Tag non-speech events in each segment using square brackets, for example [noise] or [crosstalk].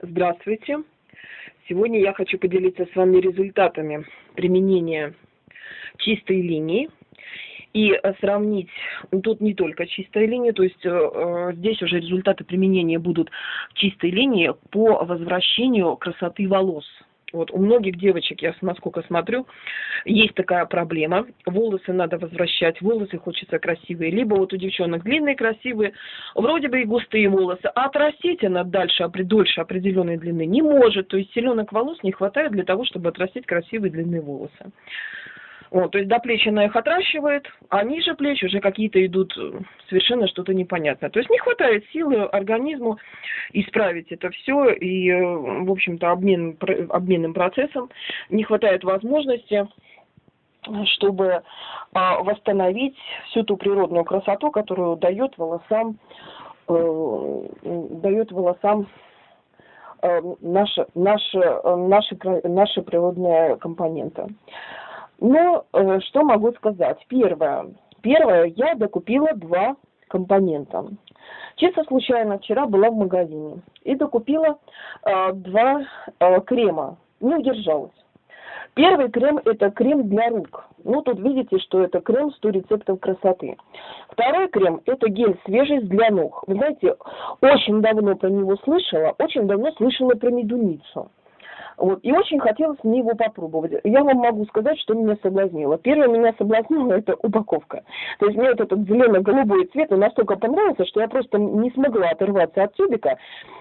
Здравствуйте! Сегодня я хочу поделиться с вами результатами применения чистой линии и сравнить, ну, тут не только чистая линия, то есть э, здесь уже результаты применения будут чистой линии по возвращению красоты волос. Вот у многих девочек, я насколько смотрю, есть такая проблема. Волосы надо возвращать, волосы хочется красивые. Либо вот у девчонок длинные, красивые, вроде бы и густые волосы, а отрастить она дальше, дольше определенной длины не может. То есть селенок волос не хватает для того, чтобы отрастить красивые длинные волосы. Вот, то есть до плеч она их отращивает, а ниже плеч уже какие-то идут э, совершенно что-то непонятное. То есть не хватает силы организму исправить это все, и, э, в общем-то, обмен, обменным процессом не хватает возможности чтобы а, восстановить всю ту природную красоту, которую дает волосам, э, дает волосам наша, наша, наша, наша природная компонента. Ну, э, что могу сказать? Первое. Первое, я докупила два компонента. Чисто случайно вчера была в магазине и докупила э, два э, крема. Не удержалась. Первый крем – это крем для рук. Ну, тут видите, что это крем 100 рецептов красоты. Второй крем – это гель свежесть для ног. Вы знаете, очень давно про него слышала, очень давно слышала про медуницу. Вот. И очень хотелось мне его попробовать. Я вам могу сказать, что меня соблазнило. Первое меня соблазнило это упаковка. То есть мне вот этот зелено-голубой цвет настолько понравился, что я просто не смогла оторваться от тюбика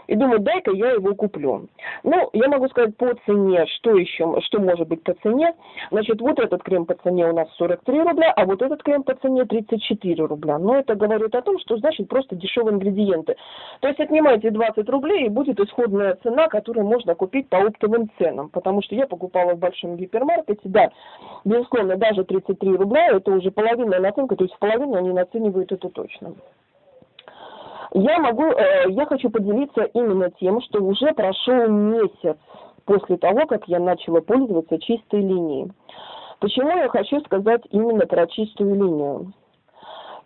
и думаю, дай-ка я его куплю. Ну, я могу сказать по цене, что еще, что может быть по цене. Значит, вот этот крем по цене у нас 43 рубля, а вот этот крем по цене 34 рубля. Но это говорит о том, что значит просто дешевые ингредиенты. То есть отнимайте 20 рублей и будет исходная цена, которую можно купить по оптовым ценам, потому что я покупала в большом гипермаркете, да, безусловно, даже 33 рубля, это уже половинная наценка, то есть половину они наценивают это точно. Я могу, э, я хочу поделиться именно тем, что уже прошел месяц после того, как я начала пользоваться чистой линией. Почему я хочу сказать именно про чистую линию?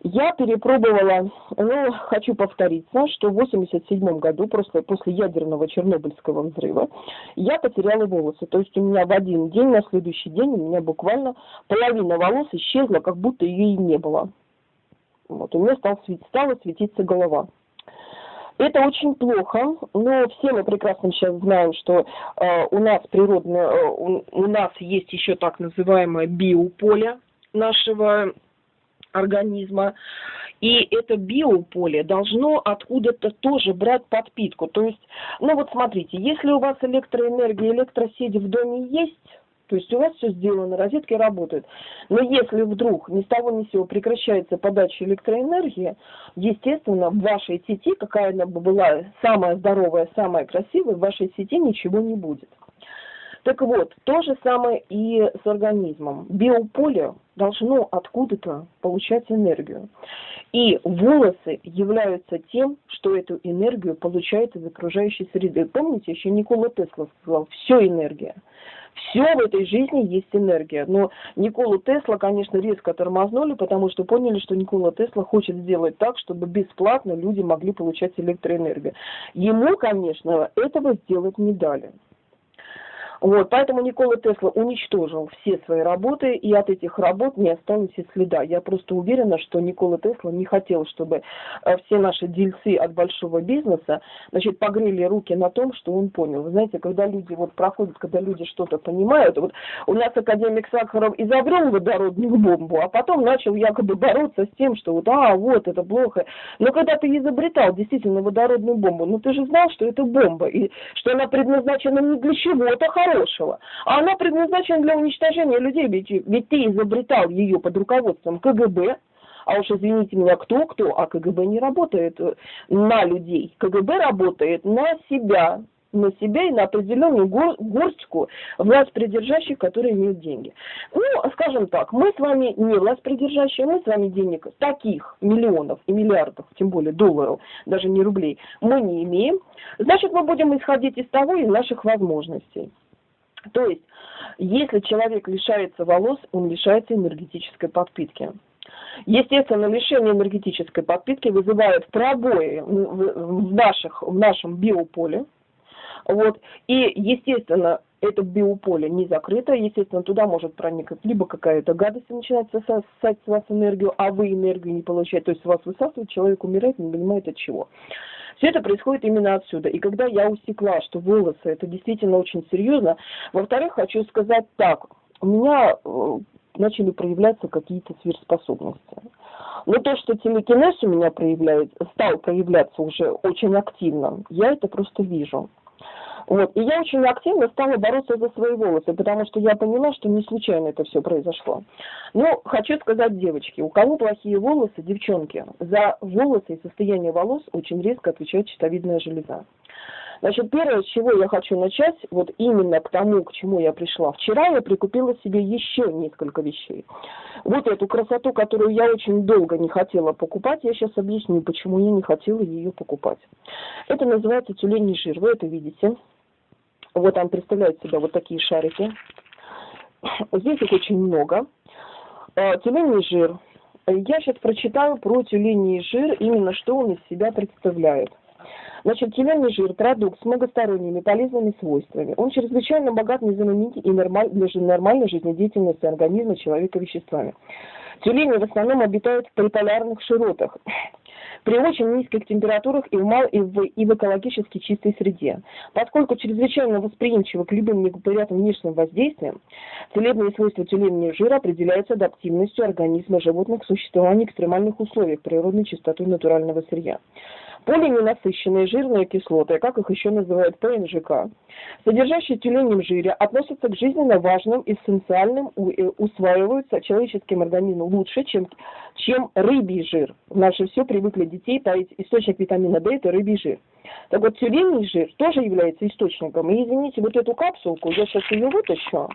Я перепробовала, ну, хочу повториться, что в 87 году, просто после ядерного Чернобыльского взрыва, я потеряла волосы. То есть у меня в один день, на следующий день, у меня буквально половина волос исчезла, как будто ее и не было. Вот, у меня стал, стала светиться голова. Это очень плохо, но все мы прекрасно сейчас знаем, что э, у нас природное, э, у, у нас есть еще так называемое биополе нашего организма. И это биополе должно откуда-то тоже брать подпитку. То есть, ну вот смотрите, если у вас электроэнергия, электросети в доме есть, то есть у вас все сделано, розетки работают. Но если вдруг ни с того ни с сего прекращается подача электроэнергии, естественно, в вашей сети, какая она бы была самая здоровая, самая красивая, в вашей сети ничего не будет. Так вот, то же самое и с организмом. Биополе должно откуда-то получать энергию. И волосы являются тем, что эту энергию получает из окружающей среды. Помните, еще Никола Тесла сказал, все энергия. Все в этой жизни есть энергия. Но Николу Тесла, конечно, резко тормознули, потому что поняли, что Никола Тесла хочет сделать так, чтобы бесплатно люди могли получать электроэнергию. Ему, конечно, этого сделать не дали. Вот, поэтому Никола Тесла уничтожил все свои работы, и от этих работ не осталось и следа. Я просто уверена, что Никола Тесла не хотел, чтобы э, все наши дельцы от большого бизнеса, значит, погрели руки на том, что он понял. Вы знаете, когда люди вот проходят, когда люди что-то понимают, вот у нас академик Сахаров изобрел водородную бомбу, а потом начал якобы бороться с тем, что вот, а, вот, это плохо. Но когда ты изобретал действительно водородную бомбу, ну ты же знал, что это бомба, и что она предназначена не для чего-то хорошего, хорошего. А она предназначена для уничтожения людей, ведь, ведь ты изобретал ее под руководством КГБ, а уж извините меня, кто-кто, а КГБ не работает э, на людей. КГБ работает на себя, на себя и на определенную гор горстку власть придержащих, которые имеют деньги. Ну, скажем так, мы с вами не власть придержащие, мы с вами денег таких миллионов и миллиардов, тем более долларов, даже не рублей, мы не имеем. Значит, мы будем исходить из того, из наших возможностей. То есть, если человек лишается волос, он лишается энергетической подпитки. Естественно, лишение энергетической подпитки вызывает пробои в, наших, в нашем биополе, Вот. И, естественно, это биополе не закрыто, естественно, туда может проникнуть либо какая-то гадость и начинать сосать с вас энергию, а вы энергию не получаете, то есть вас высасывает, человек умирает, не понимает от чего. Все это происходит именно отсюда. И когда я усекла, что волосы это действительно очень серьезно, во-вторых, хочу сказать так, у меня э, начали проявляться какие-то сверхспособности. Но то, что телекинез у меня проявляет, стал проявляться уже очень активно, я это просто вижу. Вот. И я очень активно стала бороться за свои волосы, потому что я поняла, что не случайно это все произошло. Но хочу сказать, девочки, у кого плохие волосы, девчонки, за волосы и состояние волос очень резко отвечает щитовидная железа. Значит, первое, с чего я хочу начать, вот именно к тому, к чему я пришла. Вчера я прикупила себе еще несколько вещей. Вот эту красоту, которую я очень долго не хотела покупать, я сейчас объясню, почему я не хотела ее покупать. Это называется тюленей жир, вы это видите. Вот он представляет себя вот такие шарики. Здесь их очень много. А, тюленей жир. Я сейчас прочитаю про тюленей жир, именно что он из себя представляет. Значит, тюленый жир – продукт с многосторонними полезными свойствами. Он чрезвычайно богат незаменимыми и нормаль, для нормальной жизнедеятельности организма человека веществами. Тюлени в основном обитают в приполярных широтах [sniffs] при очень низких температурах и в, мал, и в, и в экологически чистой среде. Поскольку чрезвычайно восприимчивы к любым неприятным внешним воздействиям, целебные свойства тюленного жира определяются адаптивностью организма животных к существованию в экстремальных условиях природной чистотой натурального сырья. Полиненасыщенные жирные кислоты, как их еще называют ПНЖК, содержащие тюленем жире, относятся к жизненно важным, эссенциальным, э, усваиваются человеческим организмом лучше, чем, чем рыбий жир. Наши все привыкли детей таить источник витамина D – это рыбий жир. Так вот, тюленный жир тоже является источником. И извините, вот эту капсулку, я сейчас ее вытащу,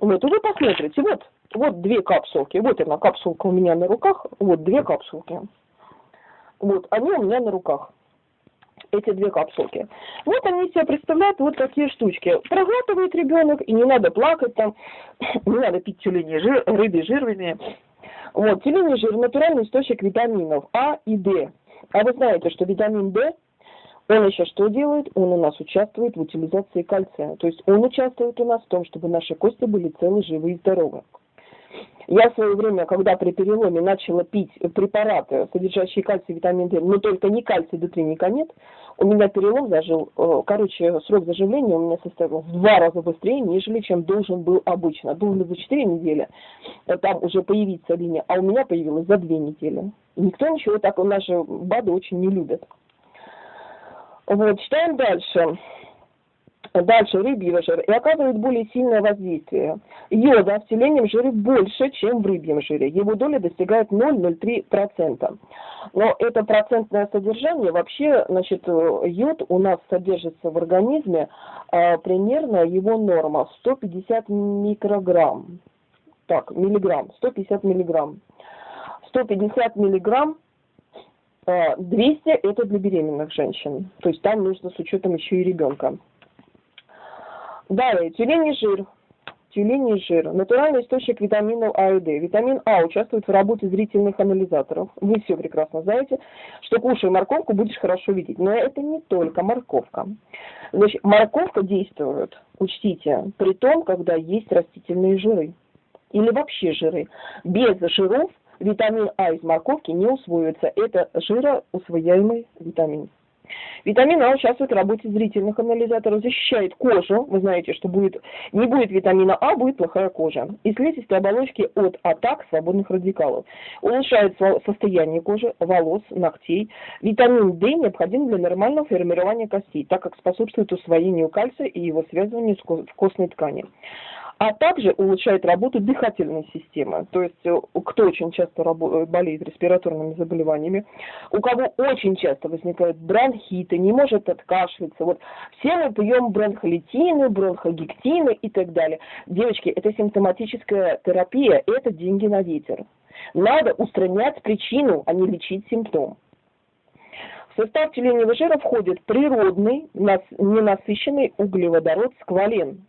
вот, и вы посмотрите, вот, вот две капсулки, вот она, капсулка у меня на руках, вот две капсулки. Вот, они у меня на руках. Эти две капсулки. Вот они себе представляют вот такие штучки. Проглатывает ребенок, и не надо плакать там, [coughs] не надо пить тюлени жир, рыбий жир, вернее. Вот, тюленей жир – натуральный источник витаминов А и Д. А вы знаете, что витамин D, он еще что делает? Он у нас участвует в утилизации кальция. То есть он участвует у нас в том, чтобы наши кости были целы, живы и здоровы. Я в свое время, когда при переломе начала пить препараты, содержащие кальций, витамин D, но только не кальций, D3 никак нет, у меня перелом зажил, э, короче, срок заживления у меня составил в два раза быстрее, нежели чем должен был обычно. Должен за 4 недели э, там уже появиться линия, а у меня появилась за 2 недели. И никто ничего так, наши БАДы очень не любят. Вот, читаем дальше. Дальше рыбий жир и оказывает более сильное воздействие. Йода в теленем жире больше, чем в рыбьем жире. Его доля достигает 0,03%. Но это процентное содержание, вообще, значит, йод у нас содержится в организме а, примерно его норма 150 микрограмм. Так, миллиграмм, 150 миллиграмм. 150 миллиграмм 200 это для беременных женщин. То есть там нужно с учетом еще и ребенка. Далее, тюленей жир. Тюленей жир. Натуральный источник витаминов А и Д. Витамин А участвует в работе зрительных анализаторов. Вы все прекрасно знаете, что кушая морковку, будешь хорошо видеть. Но это не только морковка. Значит, морковка действует, учтите, при том, когда есть растительные жиры. Или вообще жиры. Без жиров витамин А из морковки не усвоится. Это жироусвояемый витамин. Витамин А участвует в работе зрительных анализаторов, защищает кожу. Вы знаете, что будет, не будет витамина А, будет плохая кожа. И слизистой оболочки от атак свободных радикалов. Улучшает состояние кожи, волос, ногтей. Витамин D необходим для нормального формирования костей, так как способствует усвоению кальция и его связыванию с костной тканью а также улучшает работу дыхательной системы. То есть э, кто очень часто э, болеет респираторными заболеваниями, у кого очень часто возникают бронхиты, не может откашляться. Вот все мы пьем бронхолитины, бронхогектины и так далее. Девочки, это симптоматическая терапия, это деньги на ветер. Надо устранять причину, а не лечить симптом. В состав тюленевого жира входит природный, ненасыщенный углеводород сквален,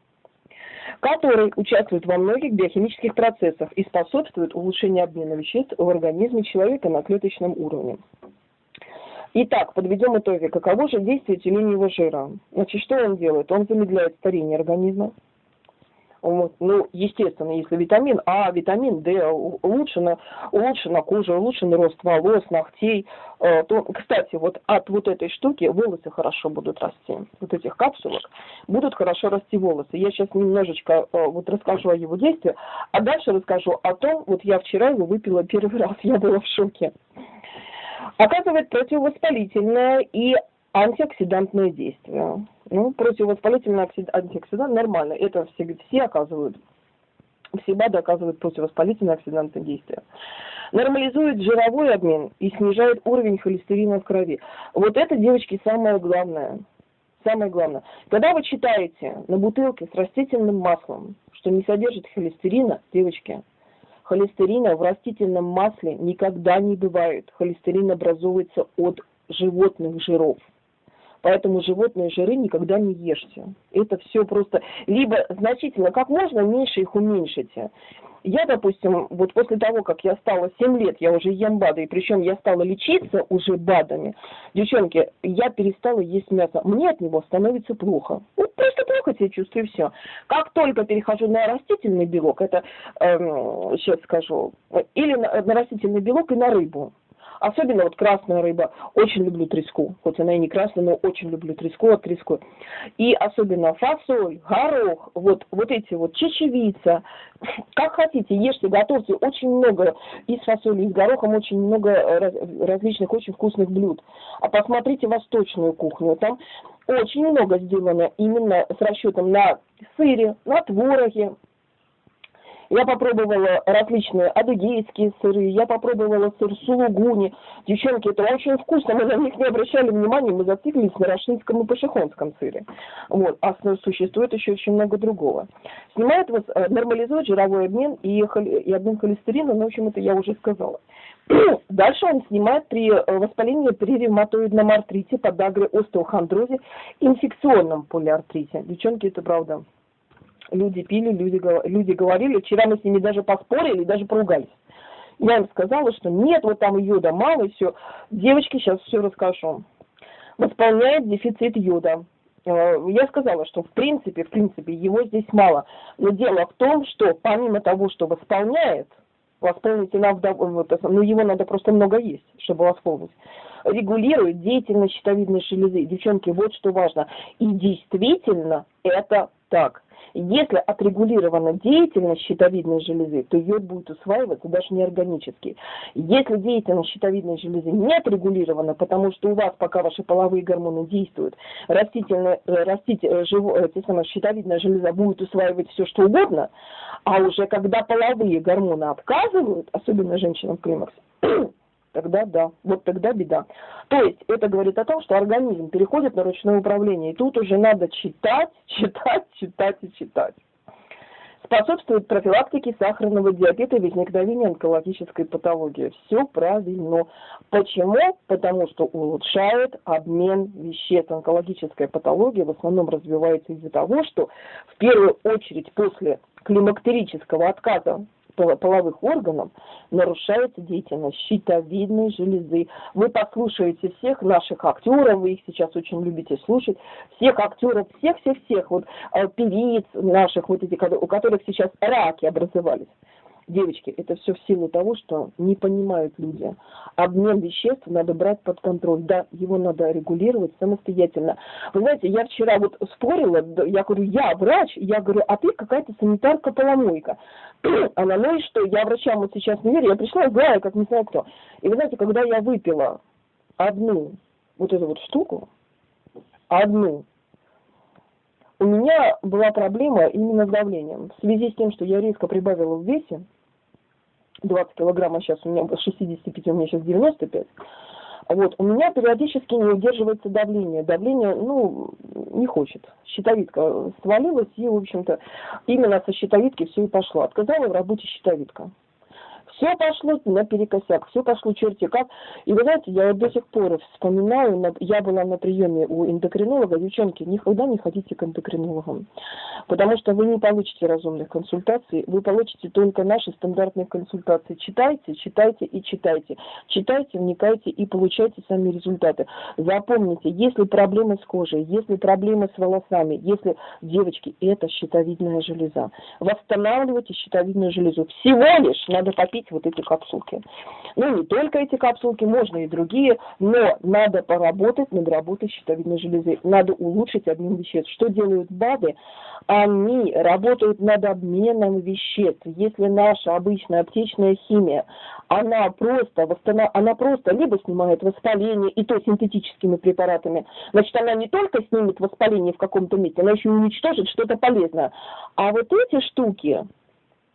который участвует во многих биохимических процессах и способствует улучшению обмена веществ в организме человека на клеточном уровне. Итак, подведем итоги. Каково же действие тюленевого жира? Значит, что он делает? Он замедляет старение организма. Вот. Ну, естественно, если витамин А, витамин D, улучшена, улучшена кожа, улучшен рост волос, ногтей, э, то, кстати, вот от вот этой штуки волосы хорошо будут расти. Вот этих капсулок будут хорошо расти волосы. Я сейчас немножечко э, вот расскажу о его действии, а дальше расскажу о том, вот я вчера его выпила первый [laughs] раз, я была в шоке. Оказывает противовоспалительное и антиоксидантное действие. Ну, противовоспалительный антиоксидант нормально. Это все, все оказывают. Все БАДы оказывают противовоспалительное оксидантное действие. Нормализует жировой обмен и снижает уровень холестерина в крови. Вот это, девочки, самое главное. Самое главное. Когда вы читаете на бутылке с растительным маслом, что не содержит холестерина, девочки, холестерина в растительном масле никогда не бывает. Холестерин образуется от животных жиров. Поэтому животные жиры никогда не ешьте. Это все просто либо значительно, как можно меньше их уменьшите. Я, допустим, вот после того, как я стала 7 лет, я уже ем БАДы, и причем я стала лечиться уже БАДами. Девчонки, я перестала есть мясо. Мне от него становится плохо. Вот просто плохо себя чувствую, и все. Как только перехожу на растительный белок, это, эм, сейчас скажу, или на, на растительный белок и на рыбу. Особенно вот красная рыба. Очень люблю треску. Хоть она и не красная, но очень люблю треску от треску. И особенно фасоль, горох, вот, вот эти вот чечевица. Как хотите, ешьте, готовьте. Очень много из фасоли, и с горохом очень много э, различных очень вкусных блюд. А посмотрите восточную кухню. Там очень много сделано именно с расчетом на сыре, на твороге, я попробовала различные адыгейские сыры, я попробовала сыр сулугуни. Девчонки, это очень вкусно, мы на них не обращали внимания, мы зациклились на рашинском и пашихонском сыре. Вот. А существует еще очень много другого. Снимает, э, нормализует жировой обмен и, и обмен холестерина, ну, в общем, это я уже сказала. [clears throat] Дальше он снимает при э, воспалении при ревматоидном артрите, подагре, остеохондрозе, инфекционном полиартрите. Девчонки, это правда люди пили, люди, люди говорили. Вчера мы с ними даже поспорили, даже поругались. Я им сказала, что нет, вот там йода мало, и все. Девочки, сейчас все расскажу. Восполняет дефицит йода. Э, я сказала, что в принципе, в принципе, его здесь мало. Но дело в том, что помимо того, что восполняет, восполнить иногда, вот, ну его надо просто много есть, чтобы восполнить. Регулирует деятельность щитовидной железы. Девчонки, вот что важно. И действительно это так. Если отрегулирована деятельность щитовидной железы, то йод будет усваиваться даже неорганически. Если деятельность щитовидной железы не отрегулирована, потому что у вас пока ваши половые гормоны действуют, растительная, э, растить, э, живо, э, те щитовидная железа будет усваивать все, что угодно, а уже когда половые гормоны отказывают, особенно женщинам в климаксе, [clears throat] тогда да, вот тогда беда. То есть это говорит о том, что организм переходит на ручное управление, и тут уже надо читать, [laughs] читать, читать и читать. Способствует профилактике сахарного диабета и возникновению онкологической патологии. Все правильно. Почему? Потому что улучшает обмен веществ. Онкологическая патология в основном развивается из-за того, что в первую очередь после климактерического отказа половых органов нарушается деятельность щитовидной железы. Вы послушаете всех наших актеров, вы их сейчас очень любите слушать, всех актеров, всех-всех-всех, вот э, певиц наших, вот эти, у которых сейчас раки образовались. Девочки, это все в силу того, что не понимают люди. Обмен веществ надо брать под контроль. Да, его надо регулировать самостоятельно. Вы знаете, я вчера вот спорила, я говорю, я врач, я говорю, а ты какая-то санитарка-поломойка. [clears throat] Она, ну и что, я врачам вот сейчас не верю, я пришла, знаю, как не знаю кто. И вы знаете, когда я выпила одну вот эту вот штуку, одну, у меня была проблема именно с давлением. В связи с тем, что я резко прибавила в весе, 20 килограмм, а сейчас у меня 65, у меня сейчас 95. Вот, у меня периодически не удерживается давление. Давление, ну, не хочет. Щитовидка свалилась, и, в общем-то, именно со щитовидки все и пошло. Отказала в работе щитовидка. Все пошло наперекосяк, все пошло черти как. И вы знаете, я вот до сих пор вспоминаю, я была на приеме у эндокринолога, девчонки, никогда не ходите к эндокринологам, потому что вы не получите разумных консультаций, вы получите только наши стандартные консультации. Читайте, читайте и читайте. Читайте, вникайте и получайте сами результаты. Запомните, если проблемы с кожей, если проблемы с волосами, если, девочки, это щитовидная железа. Восстанавливайте щитовидную железу. Всего лишь надо попить вот эти капсулки. Ну, не только эти капсулки, можно и другие, но надо поработать над работой щитовидной железы. Надо улучшить обмен веществ. Что делают БАДы? Они работают над обменом веществ. Если наша обычная аптечная химия, она просто, восстанов... она просто либо снимает воспаление, и то синтетическими препаратами, значит, она не только снимет воспаление в каком-то месте, она еще уничтожит что-то полезное. А вот эти штуки,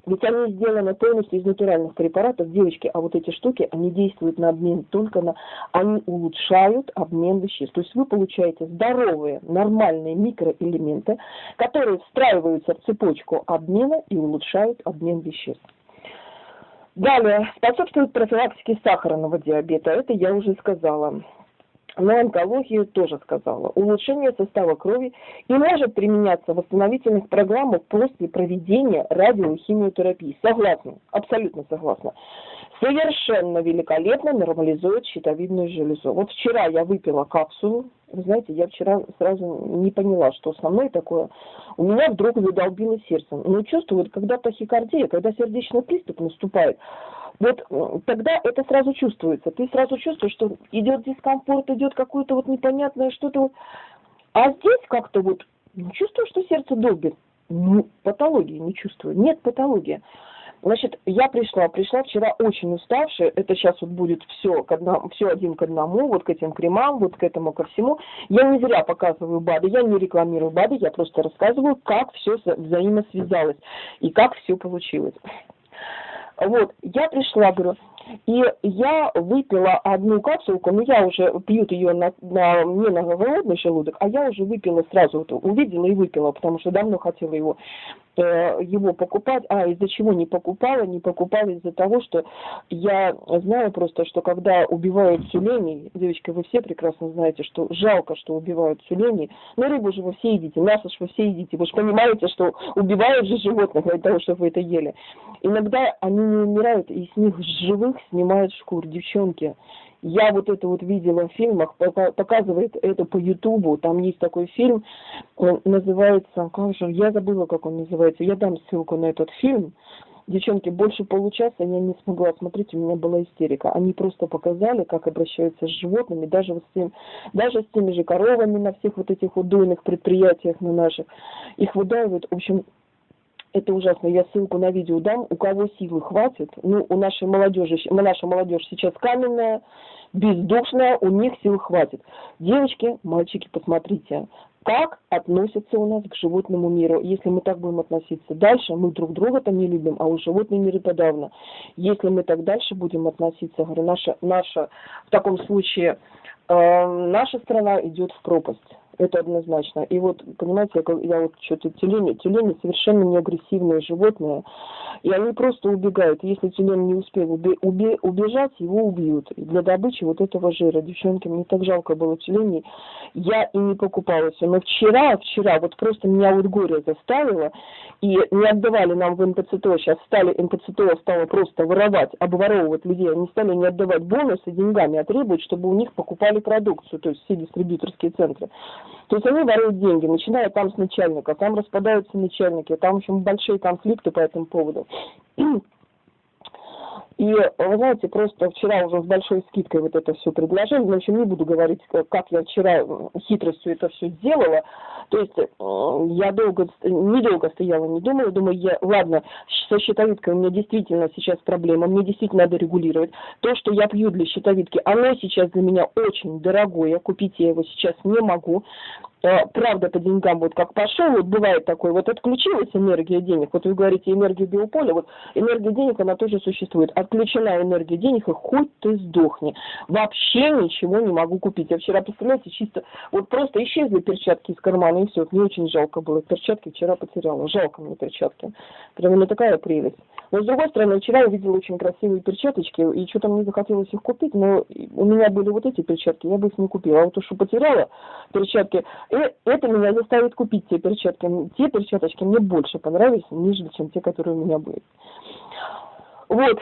ведь они сделаны полностью из натуральных препаратов, девочки, а вот эти штуки, они действуют на обмен только на... Они улучшают обмен веществ. То есть вы получаете здоровые, нормальные микроэлементы, которые встраиваются в цепочку обмена и улучшают обмен веществ. Далее, способствует профилактике сахарного диабета. Это я уже сказала на онкологию тоже сказала. Улучшение состава крови и может применяться в восстановительных программах после проведения радиохимиотерапии. Согласна, абсолютно согласна. Совершенно великолепно нормализует щитовидную железу. Вот вчера я выпила капсулу. Вы знаете, я вчера сразу не поняла, что основное такое. У меня вдруг задолбило сердце. Но чувствую, когда тахикардия, когда сердечный приступ наступает, вот тогда это сразу чувствуется. Ты сразу чувствуешь, что идет дискомфорт, идет какое-то вот непонятное что-то. Вот. А здесь как-то вот не чувствую, что сердце долбит. Ну, патологии не чувствую. Нет патологии. Значит, я пришла, пришла вчера очень уставшая, это сейчас вот будет все, к одному, все один к одному, вот к этим кремам, вот к этому ко всему. Я не зря показываю БАДы, я не рекламирую БАДы, я просто рассказываю, как все взаимосвязалось и как все получилось. Вот, я пришла, говорю, и я выпила одну капсулку, но я уже пьют ее на, на, не на голодный желудок, а я уже выпила сразу, вот, увидела и выпила, потому что давно хотела его э, его покупать. А из-за чего не покупала? Не покупала из-за того, что я знаю просто, что когда убивают тюленей, девочки, вы все прекрасно знаете, что жалко, что убивают тюленей, но рыбу же вы все едите, мясо же вы все едите, вы же понимаете, что убивают же животных для того, чтобы вы это ели. Иногда они не умирают, и с них живых снимают шкуру, девчонки. Я вот это вот видела в фильмах, показывает это по Ютубу, там есть такой фильм, он называется, как же, я забыла, как он называется, я дам ссылку на этот фильм. Девчонки, больше получаса я не смогла смотреть, у меня была истерика. Они просто показали, как обращаются с животными, даже, вот с, тем, даже с теми же коровами на всех вот этих удойных предприятиях на наших. Их выдаивают, в общем, это ужасно. Я ссылку на видео дам. У кого силы хватит, ну, у нашей молодежи, наша молодежь сейчас каменная, бездушная, у них сил хватит. Девочки, мальчики, посмотрите, как относятся у нас к животному миру. Если мы так будем относиться дальше, мы друг друга-то не любим, а у животный мир и подавно. Если мы так дальше будем относиться, говорю, наша, наша в таком случае э, наша страна идет в пропасть. Это однозначно. И вот, понимаете, я, я вот что-то тюлени, тюлени совершенно не агрессивные животные, и они просто убегают. Если тюлень не успел уби, уби, убежать, его убьют. И для добычи вот этого жира, девчонки, мне так жалко было тюленей, я и не покупала все. Но вчера, вчера, вот просто меня вот горе заставило, и не отдавали нам в НПЦТО, сейчас стали, НПЦТО стало просто воровать, обворовывать людей, они стали не отдавать бонусы деньгами, а требуют, чтобы у них покупали продукцию, то есть все дистрибьюторские центры. То есть они воруют деньги, начиная там с начальника, там распадаются начальники, там, в общем, большие конфликты по этому поводу. [clears throat] И, вы знаете, просто вчера уже с большой скидкой вот это все предложили, общем, не буду говорить, как я вчера хитростью это все сделала. То есть я долго, недолго стояла, не думала, думаю, я, ладно, со щитовидкой у меня действительно сейчас проблема, мне действительно надо регулировать. То, что я пью для щитовидки, оно сейчас для меня очень дорогое, купить я его сейчас не могу. Правда по деньгам вот как пошел, вот бывает такое, вот отключилась энергия денег, вот вы говорите энергия биополя, вот энергия денег, она тоже существует. Отключена энергия денег, и хоть ты сдохни. Вообще ничего не могу купить. Я вчера, представляете, чисто, вот просто исчезли перчатки из кармана, и все. Мне очень жалко было. Перчатки вчера потеряла. Жалко мне перчатки. Прямо не такая прелесть. Но с другой стороны, вчера я видела очень красивые перчаточки, и что-то мне захотелось их купить, но у меня были вот эти перчатки, я бы их не купила. А вот то, что потеряла перчатки, это меня заставит купить те перчатки. Те перчаточки мне больше понравились, нежели чем те, которые у меня были. Вот.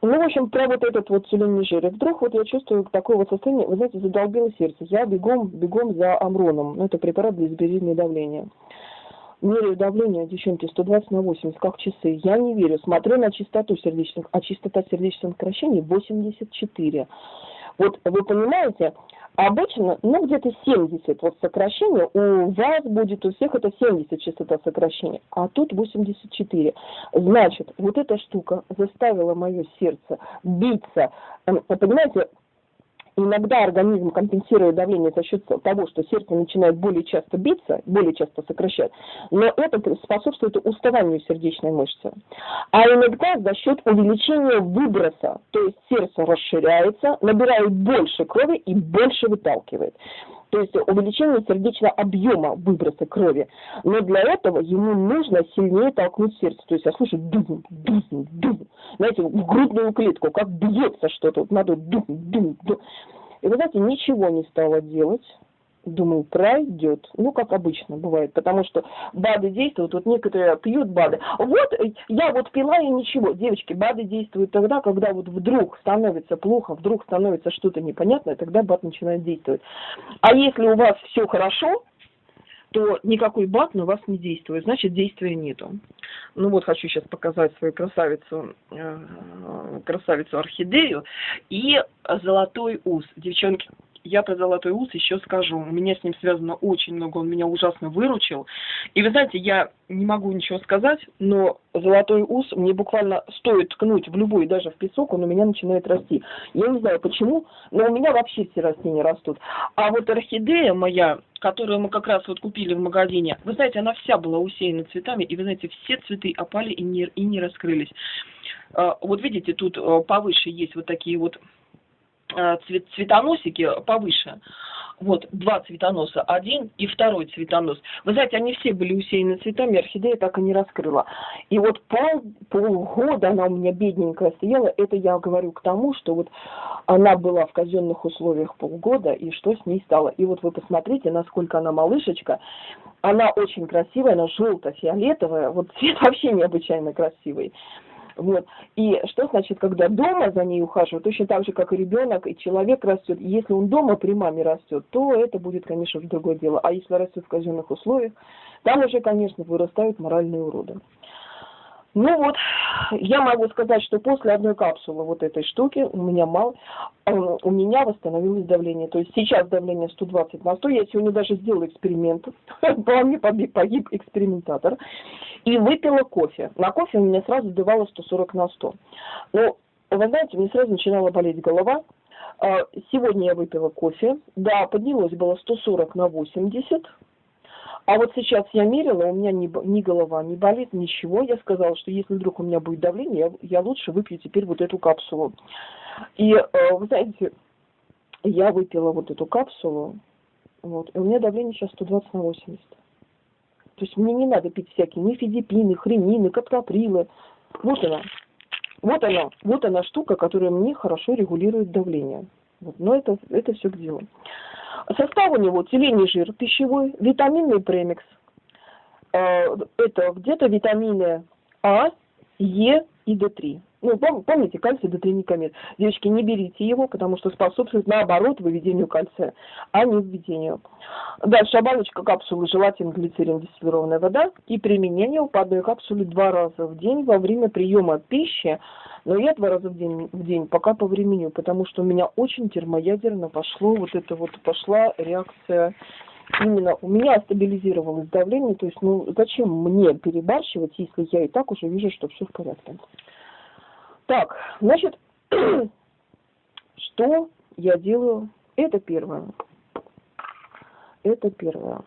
Ну, в общем, про вот этот вот тюлень жир. Вдруг вот я чувствую такое вот состояние, вы знаете, задолбило сердце. Я бегом, бегом за амроном. Ну, это препарат для измерения давления. Меряю давление, девчонки, 120 на 80, как часы. Я не верю. Смотрю на частоту сердечных, а частота сердечных сокращений 84. Вот вы понимаете, обычно, ну, где-то 70 вот сокращение, у вас будет, у всех это 70 частота сокращения, а тут 84. Значит, вот эта штука заставила мое сердце биться. Эм, понимаете, иногда организм компенсирует давление за счет того, что сердце начинает более часто биться, более часто сокращать, но это способствует уставанию сердечной мышцы. А иногда за счет увеличения выброса, то есть сердце расширяется, набирает больше крови и больше выталкивает то есть увеличение сердечного объема выброса крови. Но для этого ему нужно сильнее толкнуть сердце. То есть я слышу дум, дум, дум. Знаете, в грудную клетку, как бьется что-то. Вот надо дум, дум, дум. И вы знаете, ничего не стало делать. Думаю, пройдет. Ну, как обычно бывает, потому что БАДы действуют, вот некоторые пьют БАДы. Вот я вот пила и ничего. Девочки, БАДы действуют тогда, когда вот вдруг становится плохо, вдруг становится что-то непонятное, тогда БАД начинает действовать. А если у вас все хорошо, то никакой БАД на вас не действует, значит действия нету. Ну вот хочу сейчас показать свою красавицу, э, красавицу орхидею и золотой ус. Девчонки, я про золотой ус еще скажу. У меня с ним связано очень много, он меня ужасно выручил. И вы знаете, я не могу ничего сказать, но золотой ус мне буквально стоит ткнуть в любой, даже в песок, он у меня начинает расти. Я не знаю почему, но у меня вообще все растения растут. А вот орхидея моя, которую мы как раз вот купили в магазине, вы знаете, она вся была усеяна цветами, и вы знаете, все цветы опали и не, и не раскрылись. А, вот видите, тут э, повыше есть вот такие вот цвет, цветоносики повыше. Вот, два цветоноса, один и второй цветонос. Вы знаете, они все были усеяны цветами, орхидея так и не раскрыла. И вот пол, полгода она у меня бедненькая стояла, это я говорю к тому, что вот она была в казенных условиях полгода, и что с ней стало. И вот вы посмотрите, насколько она малышечка, она очень красивая, она желто-фиолетовая, вот цвет [laughs] вообще необычайно красивый. Вот. И что значит, когда дома за ней ухаживают, точно так же, как и ребенок, и человек растет. Если он дома при маме растет, то это будет, конечно, уже другое дело. А если растет в казенных условиях, там уже, конечно, вырастают моральные уроды. Ну вот, я могу сказать, что после одной капсулы вот этой штуки у меня мало, э, у меня восстановилось давление. То есть сейчас давление 120 на 100. Я сегодня даже сделала эксперимент. [laughs] По мне погиб экспериментатор. И выпила кофе. На кофе у меня сразу давало 140 на 100. Но, вы знаете, мне сразу начинала болеть голова. А, сегодня я выпила кофе. Да, поднялось было 140 на 80. А вот сейчас я мерила, у меня ни, ни голова не болит, ничего. Я сказала, что если вдруг у меня будет давление, я, я лучше выпью теперь вот эту капсулу. И, э, вы знаете, я выпила вот эту капсулу, вот, и у меня давление сейчас 120 на 80. То есть мне не надо пить всякие нефидипины, хренины, каптоприлы. Вот она. Вот она. Вот она штука, которая мне хорошо регулирует давление. Вот. Но это, это все к делу. Состав у него телений жир пищевой, витаминный премикс. Э, это где-то витамины А, Е и D3. Ну, помните, кальций D3 Девочки, не берите его, потому что способствует, наоборот, выведению кальция, а не введению. Дальше оболочка капсулы желатин, глицерин, дистиллированная вода и применение по одной два раза в день во время приема пищи. Но я два раза в день, в день пока по времени, потому что у меня очень термоядерно пошло, вот это вот пошла реакция именно у меня стабилизировалось давление, то есть, ну, зачем мне перебарщивать, если я и так уже вижу, что все в порядке. Так, значит, [clears throat] что я делаю? Это первое. Это первое.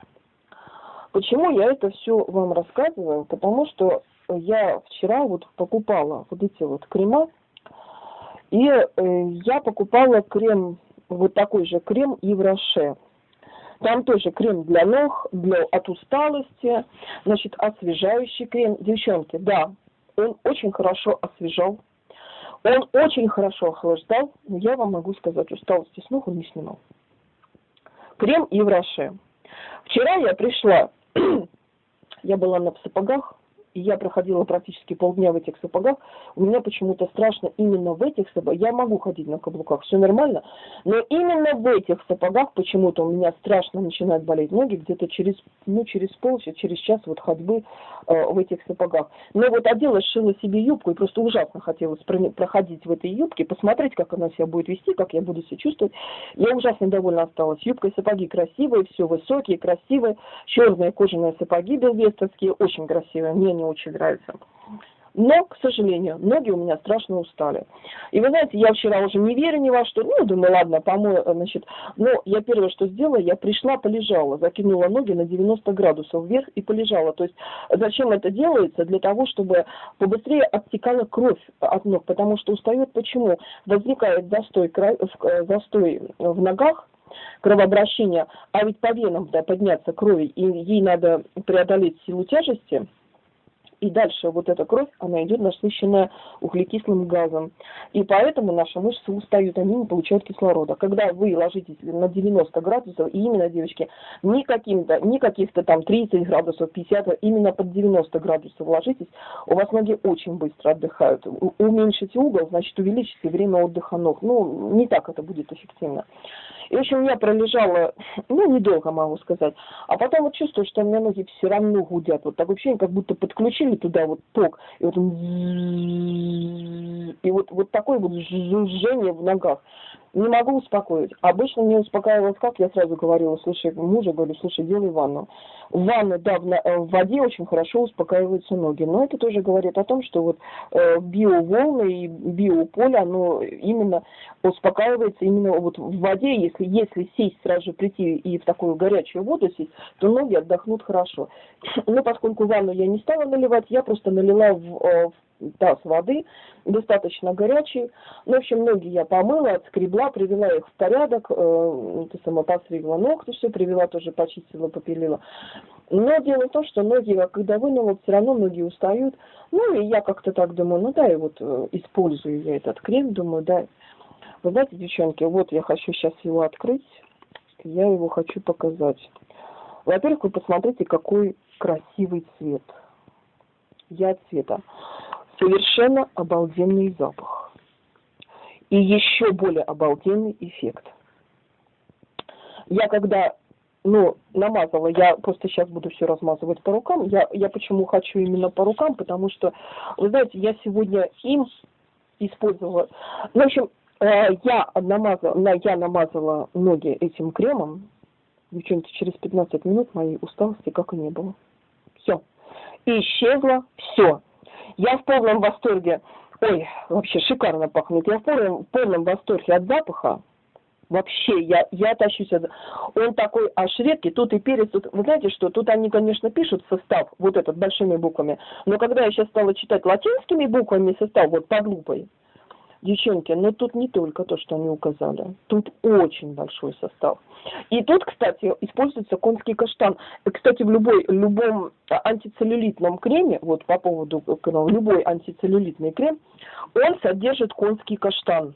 Почему я это все вам рассказываю? Потому что я вчера вот покупала вот эти вот крема, и э, я покупала крем, вот такой же крем Ивроше. Там тоже крем для ног, для, от усталости, значит, освежающий крем. Девчонки, да, он очень хорошо освежал, он очень хорошо охлаждал, но я вам могу сказать, усталости с ног он не снимал. Крем Евроше. Вчера я пришла, [clears throat] я была на сапогах, и я проходила практически полдня в этих сапогах, у меня почему-то страшно именно в этих сапогах, я могу ходить на каблуках, все нормально, но именно в этих сапогах почему-то у меня страшно начинают болеть ноги где-то через, ну, через полчаса, через час вот ходьбы э, в этих сапогах. Но вот одела, сшила себе юбку, и просто ужасно хотелось проходить в этой юбке, посмотреть, как она себя будет вести, как я буду себя чувствовать. Я ужасно довольна осталась. Юбка и сапоги красивые, все высокие, красивые, черные кожаные сапоги белвестовские, очень красивые, мне не очень нравится. Но, к сожалению, ноги у меня страшно устали. И вы знаете, я вчера уже не верю ни во что. Ну, думаю, ладно, помою, значит. Но я первое, что сделала, я пришла, полежала, закинула ноги на 90 градусов вверх и полежала. То есть зачем это делается? Для того, чтобы побыстрее оттекала кровь от ног. Потому что устает почему? Возникает застой, застой в ногах, кровообращение, а ведь по венам да, подняться крови, и ей надо преодолеть силу тяжести – и дальше вот эта кровь, она идет насыщенная углекислым газом. И поэтому наши мышцы устают, они не получают кислорода. Когда вы ложитесь на 90 градусов, и именно, девочки, не каким-то, не каких-то там 30 градусов, 50, а именно под 90 градусов ложитесь, у вас ноги очень быстро отдыхают. Уменьшите угол, значит, увеличите время отдыха ног. Ну, не так это будет эффективно. И, в общем, я пролежала, ну, недолго могу сказать. А потом вот чувствую, что у меня ноги все равно гудят. Вот так вообще как будто подключили туда вот ток. И вот, и вот, вот такое вот жжение в ногах не могу успокоить. Обычно не успокаивалось как, я сразу говорила, слушай, мужа говорю, слушай, делай ванну. В ванну, да, в, э, в воде очень хорошо успокаиваются ноги, но это тоже говорит о том, что вот э, биоволны и биополе, оно именно успокаивается именно вот в воде, если, если сесть сразу же прийти и в такую горячую воду сесть, то ноги отдохнут хорошо. [clears throat] Но поскольку ванну я не стала наливать, я просто налила в, э, в таз воды, достаточно горячий. Ну, в общем, ноги я помыла, отскребла, привела их в порядок, э, сама постригла ногти, все привела, тоже почистила, попилила. Но дело в том, что ноги, когда вынула, все равно ноги устают. Ну, и я как-то так думаю, ну да, и вот э, использую я этот крем, думаю, да. Вы знаете, девчонки, вот я хочу сейчас его открыть, я его хочу показать. Во-первых, вы посмотрите, какой красивый цвет. Я цвета совершенно обалденный запах. И еще более обалденный эффект. Я когда ну, намазала, я просто сейчас буду все размазывать по рукам. Я, я почему хочу именно по рукам, потому что, вы знаете, я сегодня им использовала. В общем, э, я намазала, я намазала ноги этим кремом. Девчонки, через 15 минут моей усталости как и не было. Все. И исчезло все. Я в полном восторге. Ой, вообще шикарно пахнет. Я в полном, в полном восторге от запаха. Вообще, я, я тащусь от... Он такой аж редкий, тут и перец, тут... Вы знаете что, тут они, конечно, пишут состав, вот этот, большими буквами, но когда я сейчас стала читать латинскими буквами состав, вот по глупой, Девчонки, но тут не только то, что они указали. Тут очень большой состав. И тут, кстати, используется конский каштан. Кстати, в любой, любом антицеллюлитном креме, вот по поводу любой антицеллюлитный крем, он содержит конский каштан.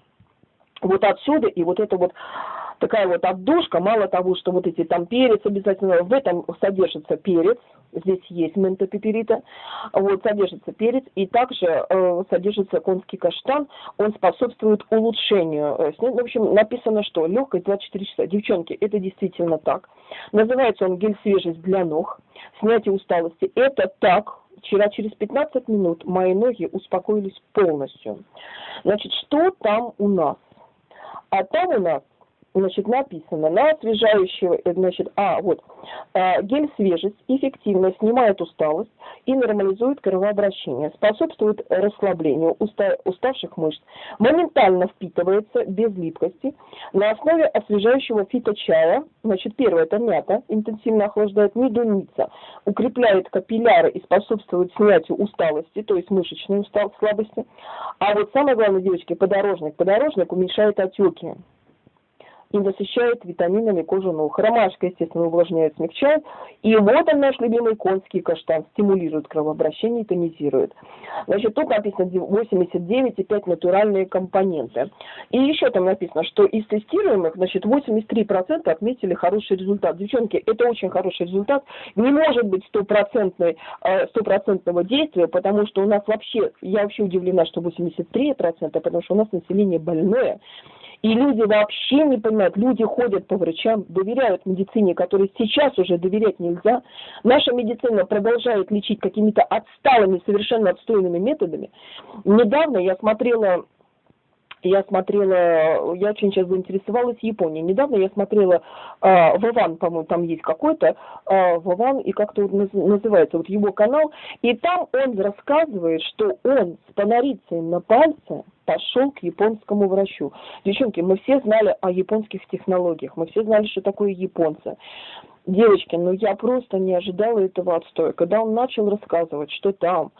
Вот отсюда и вот это вот такая вот отдушка, мало того, что вот эти там перец обязательно, в этом содержится перец, здесь есть ментопеперита, вот содержится перец, и также э, содержится конский каштан, он способствует улучшению. Э, в общем, написано, что легкость 24 часа. Девчонки, это действительно так. Называется он гель свежесть для ног, снятие усталости. Это так, Вчера через 15 минут мои ноги успокоились полностью. Значит, что там у нас? А там у нас значит, написано на освежающего, э, значит, а, вот, а, гель свежесть эффективно снимает усталость и нормализует кровообращение, способствует расслаблению уста, уставших мышц, моментально впитывается без липкости на основе освежающего фиточая, значит, первое это мята, интенсивно охлаждает медуница, укрепляет капилляры и способствует снятию усталости, то есть мышечной усталости, слабости, а вот самое главное, девочки, подорожник, подорожник уменьшает отеки и насыщает витаминами кожу ног. Ромашка, естественно, увлажняет, смягчает. И вот он наш любимый конский каштан. Стимулирует кровообращение и тонизирует. Значит, тут написано 89,5 натуральные компоненты. И еще там написано, что из тестируемых, значит, 83% отметили хороший результат. Девчонки, это очень хороший результат. Не может быть стопроцентной, э, стопроцентного действия, потому что у нас вообще, я вообще удивлена, что 83%, потому что у нас население больное. И люди вообще не понимают, люди ходят по врачам, доверяют медицине, которой сейчас уже доверять нельзя. Наша медицина продолжает лечить какими-то отсталыми, совершенно отстойными методами. Недавно я смотрела я смотрела, я очень сейчас заинтересовалась Японией. Недавно я смотрела э, Вован, по-моему, там есть какой-то э, Вован, и как-то вот называется вот его канал, и там он рассказывает, что он с панорицей на пальце пошел к японскому врачу. Девчонки, мы все знали о японских технологиях, мы все знали, что такое японцы. Девочки, ну я просто не ожидала этого отстоя. Когда он начал рассказывать, что там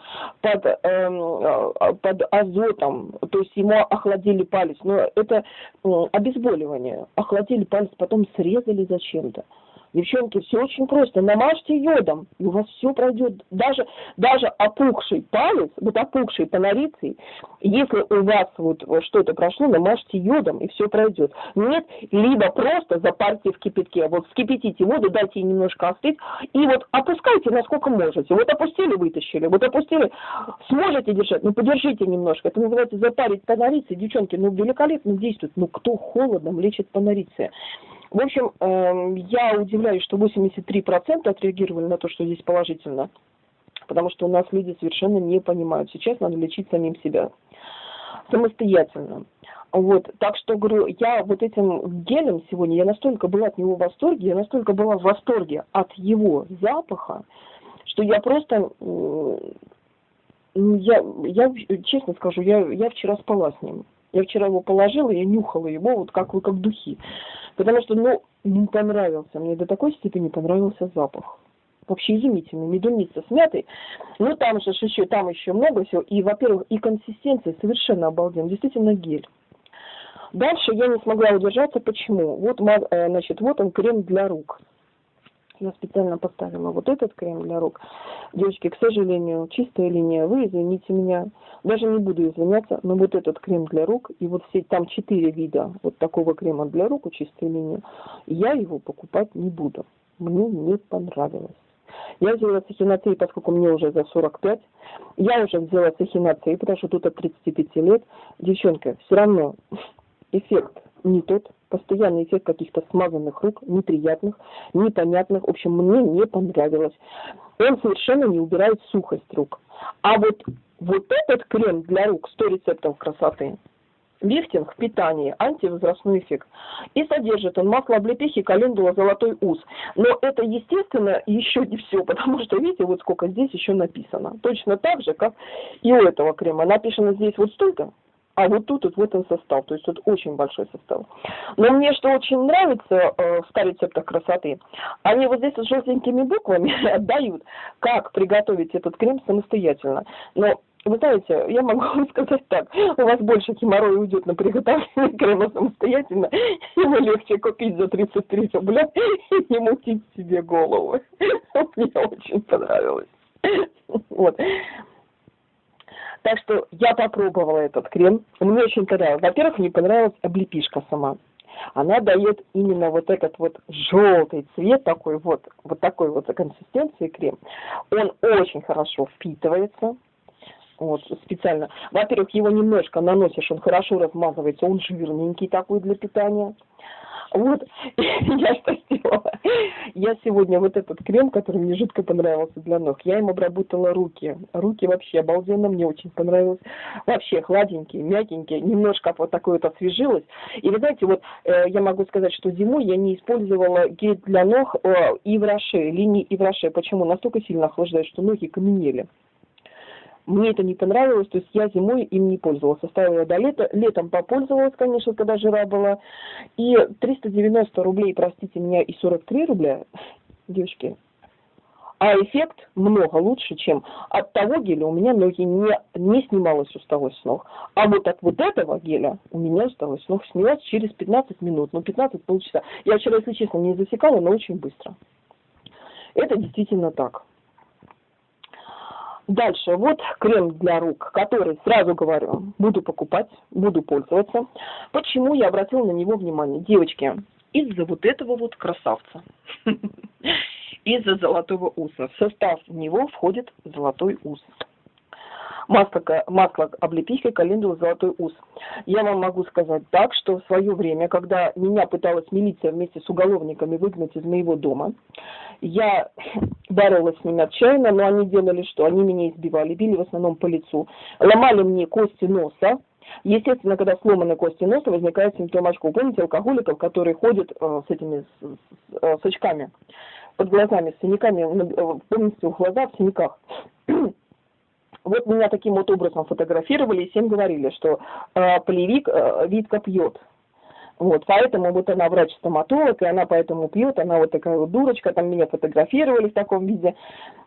под, эм, под азотом, то есть ему охладили палец, но это э, обезболивание, охладили палец, потом срезали зачем-то. Девчонки, все очень просто. Намажьте йодом, и у вас все пройдет. Даже, даже опухший палец, вот опухший панорицей, если у вас вот что-то прошло, намажьте йодом, и все пройдет. Нет, либо просто запарьте в кипятке. Вот вскипятите воду, дайте ей немножко остыть, и вот опускайте, насколько можете. Вот опустили, вытащили, вот опустили, сможете держать, ну подержите немножко. Это называется запарить панорицей. Девчонки, ну великолепно действует. Ну кто холодом лечит панорицей? В общем, эм, я удивляюсь, что 83% отреагировали на то, что здесь положительно, потому что у нас люди совершенно не понимают. Сейчас надо лечить самим себя самостоятельно. Вот, так что, говорю, я вот этим гелем сегодня, я настолько была от него в восторге, я настолько была в восторге от его запаха, что я просто, я, я честно скажу, я, я вчера спала с ним. Я вчера его положила, я нюхала его, вот как, как духи. Потому что, ну, не понравился. Мне до такой степени понравился запах. Вообще изумительный. Медуница с мятой. Ну, там же еще, там еще много всего. И, во-первых, и консистенция совершенно обалденная. Действительно гель. Дальше я не смогла удержаться. Почему? Вот, э, значит, вот он крем для рук я специально поставила вот этот крем для рук. Девочки, к сожалению, чистая линия, вы извините меня, даже не буду извиняться, но вот этот крем для рук, и вот все, там четыре вида вот такого крема для рук у чистой линии, я его покупать не буду. Мне не понравилось. Я взяла цехинацию, поскольку мне уже за 45. Я уже взяла цехинацию, потому что тут от 35 лет. Девчонка, все равно эффект не тот, постоянный эффект каких-то смазанных рук, неприятных, непонятных. В общем, мне не понравилось. Он совершенно не убирает сухость рук. А вот, вот этот крем для рук 100 рецептов красоты, лифтинг, питание, антивозрастной эффект. И содержит он масло облепихи, календула, золотой ус. Но это, естественно, еще не все, потому что, видите, вот сколько здесь еще написано. Точно так же, как и у этого крема. Написано здесь вот столько, а вот тут вот в этом состав, то есть тут очень большой состав. Но мне что очень нравится э, в 100 рецептах красоты, они вот здесь с желтенькими буквами [laughs] отдают, как приготовить этот крем самостоятельно. Но вы знаете, я могу вам сказать так, у вас больше геморроя уйдет на приготовление крема самостоятельно, [laughs] ему легче купить за 33 рубля [laughs] и не мутить себе голову. Мне очень понравилось. Вот. Так что я попробовала этот крем. Мне очень понравилось. Во-первых, мне понравилась облепишка сама. Она дает именно вот этот вот желтый цвет, такой вот, вот такой вот консистенции крем. Он очень хорошо впитывается. Вот, специально. Во-первых, его немножко наносишь, он хорошо размазывается, он жирненький такой для питания. Вот, [laughs] я что сделала? Я сегодня вот этот крем, который мне жутко понравился для ног, я им обработала руки. Руки вообще обалденно, мне очень понравилось. Вообще хладенькие, мягенькие, немножко вот такое вот освежилось. И вы знаете, вот э, я могу сказать, что зимой я не использовала гель для ног э, и в роше, линии и в роше. Почему? Настолько сильно охлаждает, что ноги каменели. Мне это не понравилось, то есть я зимой им не пользовалась. Оставила до лета. Летом попользовалась, конечно, когда жира была. И 390 рублей, простите меня, и 43 рубля, девочки, а эффект много лучше, чем от того геля у меня ноги не, не снималась усталость с ног. А вот от вот этого геля у меня усталость с ног снялась через 15 минут, ну 15 полчаса. Я вчера, если честно, не засекала, но очень быстро. Это действительно так. Дальше, вот крем для рук, который, сразу говорю, буду покупать, буду пользоваться. Почему я обратила на него внимание? Девочки, из-за вот этого вот красавца, [laughs] из-за золотого уса. В состав него входит золотой ус масло, масло облепихи, календула, золотой ус. Я вам могу сказать так, что в свое время, когда меня пыталась милиция вместе с уголовниками выгнать из моего дома, я [laughs] боролась с ними отчаянно, но они делали что? Они меня избивали, били в основном по лицу, ломали мне кости носа, Естественно, когда сломаны кости носа, возникает симптом очков. Помните алкоголиков, которые ходят э, с этими с, с, э, с очками под глазами, с синяками, э, помните, у глаза в синяках. [clears throat] Вот меня таким вот образом фотографировали и всем говорили, что э, полевик э, Витка пьет. Вот, поэтому вот она врач-стоматолог, и она поэтому пьет, она вот такая вот дурочка, там меня фотографировали в таком виде.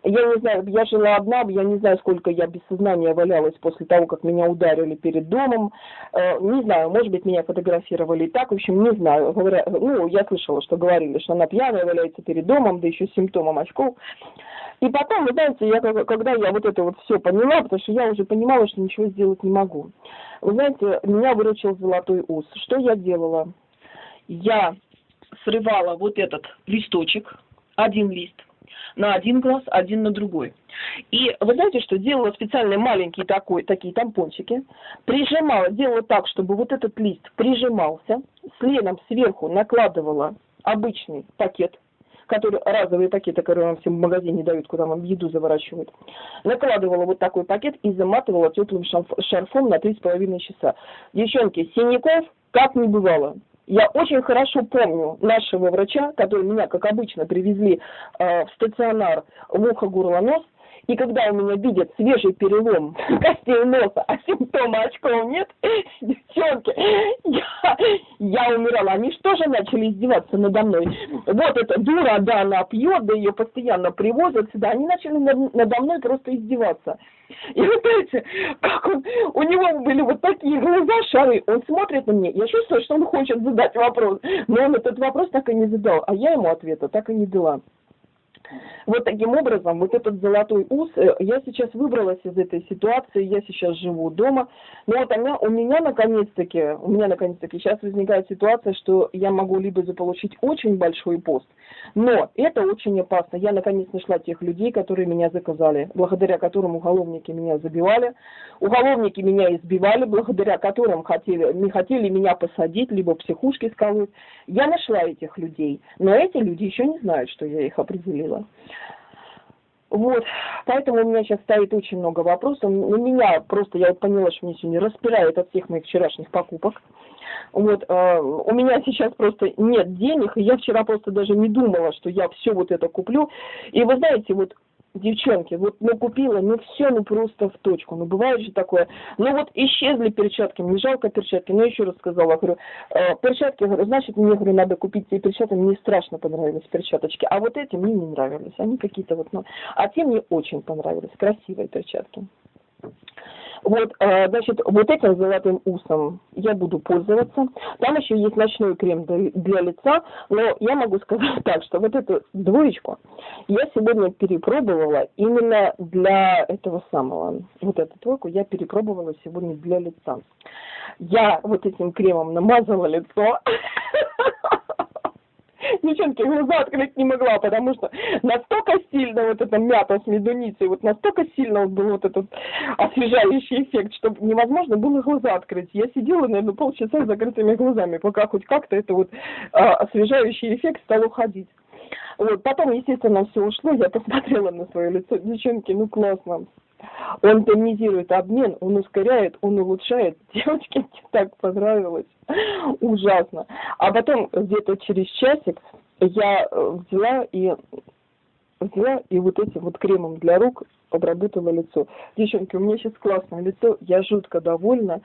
Я не знаю, я жила одна, я не знаю, сколько я без сознания валялась после того, как меня ударили перед домом. Э, не знаю, может быть, меня фотографировали и так, в общем, не знаю. Говоря, ну, я слышала, что говорили, что она пьяная валяется перед домом, да еще с симптомом очков. И потом, вы знаете, я, когда я вот это вот все поняла, потому что я уже понимала, что ничего сделать не могу. Вы знаете, меня выручил золотой ус. Что я делала? Я срывала вот этот листочек, один лист, на один глаз, один на другой. И вы знаете, что делала специальные маленькие такой, такие тампончики, прижимала, делала так, чтобы вот этот лист прижимался, следом сверху накладывала обычный пакет которые, разовые пакеты, которые вам всем в магазине дают, куда вам еду заворачивают, накладывала вот такой пакет и заматывала теплым шарфом на 3,5 часа. Девчонки, синяков как не бывало. Я очень хорошо помню нашего врача, который меня, как обычно, привезли э, в стационар в ухо, горло, нос, и когда у меня видят свежий перелом костей носа, а симптома очков нет, девчонки, я, я умирала. Они что же начали издеваться надо мной? Вот эта дура, да, она пьет, да ее постоянно привозят сюда. Они начали надо мной просто издеваться. И вы знаете, как он, у него были вот такие глаза шары, он смотрит на меня, я чувствую, что он хочет задать вопрос, но он этот вопрос так и не задал, а я ему ответа так и не дала. Вот таким образом, вот этот золотой ус, э, я сейчас выбралась из этой ситуации, я сейчас живу дома, но вот она, у меня наконец-таки, у меня наконец-таки сейчас возникает ситуация, что я могу либо заполучить очень большой пост, но это очень опасно. Я наконец нашла тех людей, которые меня заказали, благодаря которым уголовники меня забивали, уголовники меня избивали, благодаря которым хотели, не хотели меня посадить, либо в психушке сколоть. Я нашла этих людей, но эти люди еще не знают, что я их определила. Вот, поэтому у меня сейчас стоит очень много вопросов. На меня просто, я поняла, что меня сегодня распирает от всех моих вчерашних покупок. Вот, э, у меня сейчас просто нет денег, и я вчера просто даже не думала, что я все вот это куплю. И вы знаете, вот девчонки, вот ну купила, ну все, ну просто в точку, ну бывает же такое. Ну вот исчезли перчатки, мне жалко перчатки, но еще раз сказала, говорю, э, перчатки, говорю, значит мне, говорю, надо купить те перчатки, мне страшно понравились перчаточки, а вот эти мне не нравились, они какие-то вот, ну, а те мне очень понравились, красивые перчатки. Вот, э, значит, вот этим золотым усом я буду пользоваться. Там еще есть ночной крем для лица, но я могу сказать [laughs] так, что вот эту двоечку я сегодня перепробовала именно для этого самого. Вот эту двойку я перепробовала сегодня для лица. Я вот этим кремом намазала лицо. [laughs] девчонки, глаза открыть не могла, потому что настолько сильно вот эта мята с медуницей, вот настолько сильно вот был вот этот освежающий эффект, что невозможно было глаза открыть. Я сидела, наверное, полчаса с закрытыми глазами, пока хоть как-то это вот а, освежающий эффект стал уходить. Вот, потом, естественно, все ушло, я посмотрела на свое лицо, девчонки, ну классно. Он тонизирует обмен, он ускоряет, он улучшает. [laughs] Девочке так понравилось. Ужасно. А потом где-то через часик я э, взяла и взяла и вот этим вот кремом для рук обработала лицо. Девчонки, у меня сейчас классное лицо, я жутко довольна.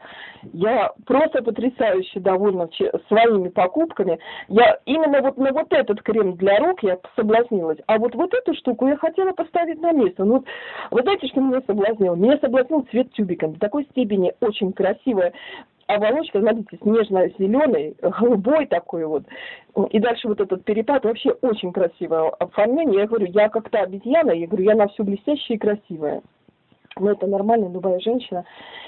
Я просто потрясающе довольна своими покупками. Я именно вот на вот этот крем для рук я соблазнилась. А вот вот эту штуку я хотела поставить на место. Ну, вот, вы знаете, что меня соблазнило? Меня соблазнил цвет тюбиком. В такой степени очень красивая оболочка, смотрите, снежно-зеленый, голубой такой вот. И дальше вот этот перепад, вообще очень красивое оформление. Я говорю, я как-то обезьяна, я говорю, я на все блестящее и красивое. Но это нормально, любая женщина.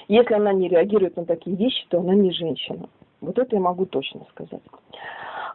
Если она не реагирует на такие вещи, то она не женщина. Вот это я могу точно сказать.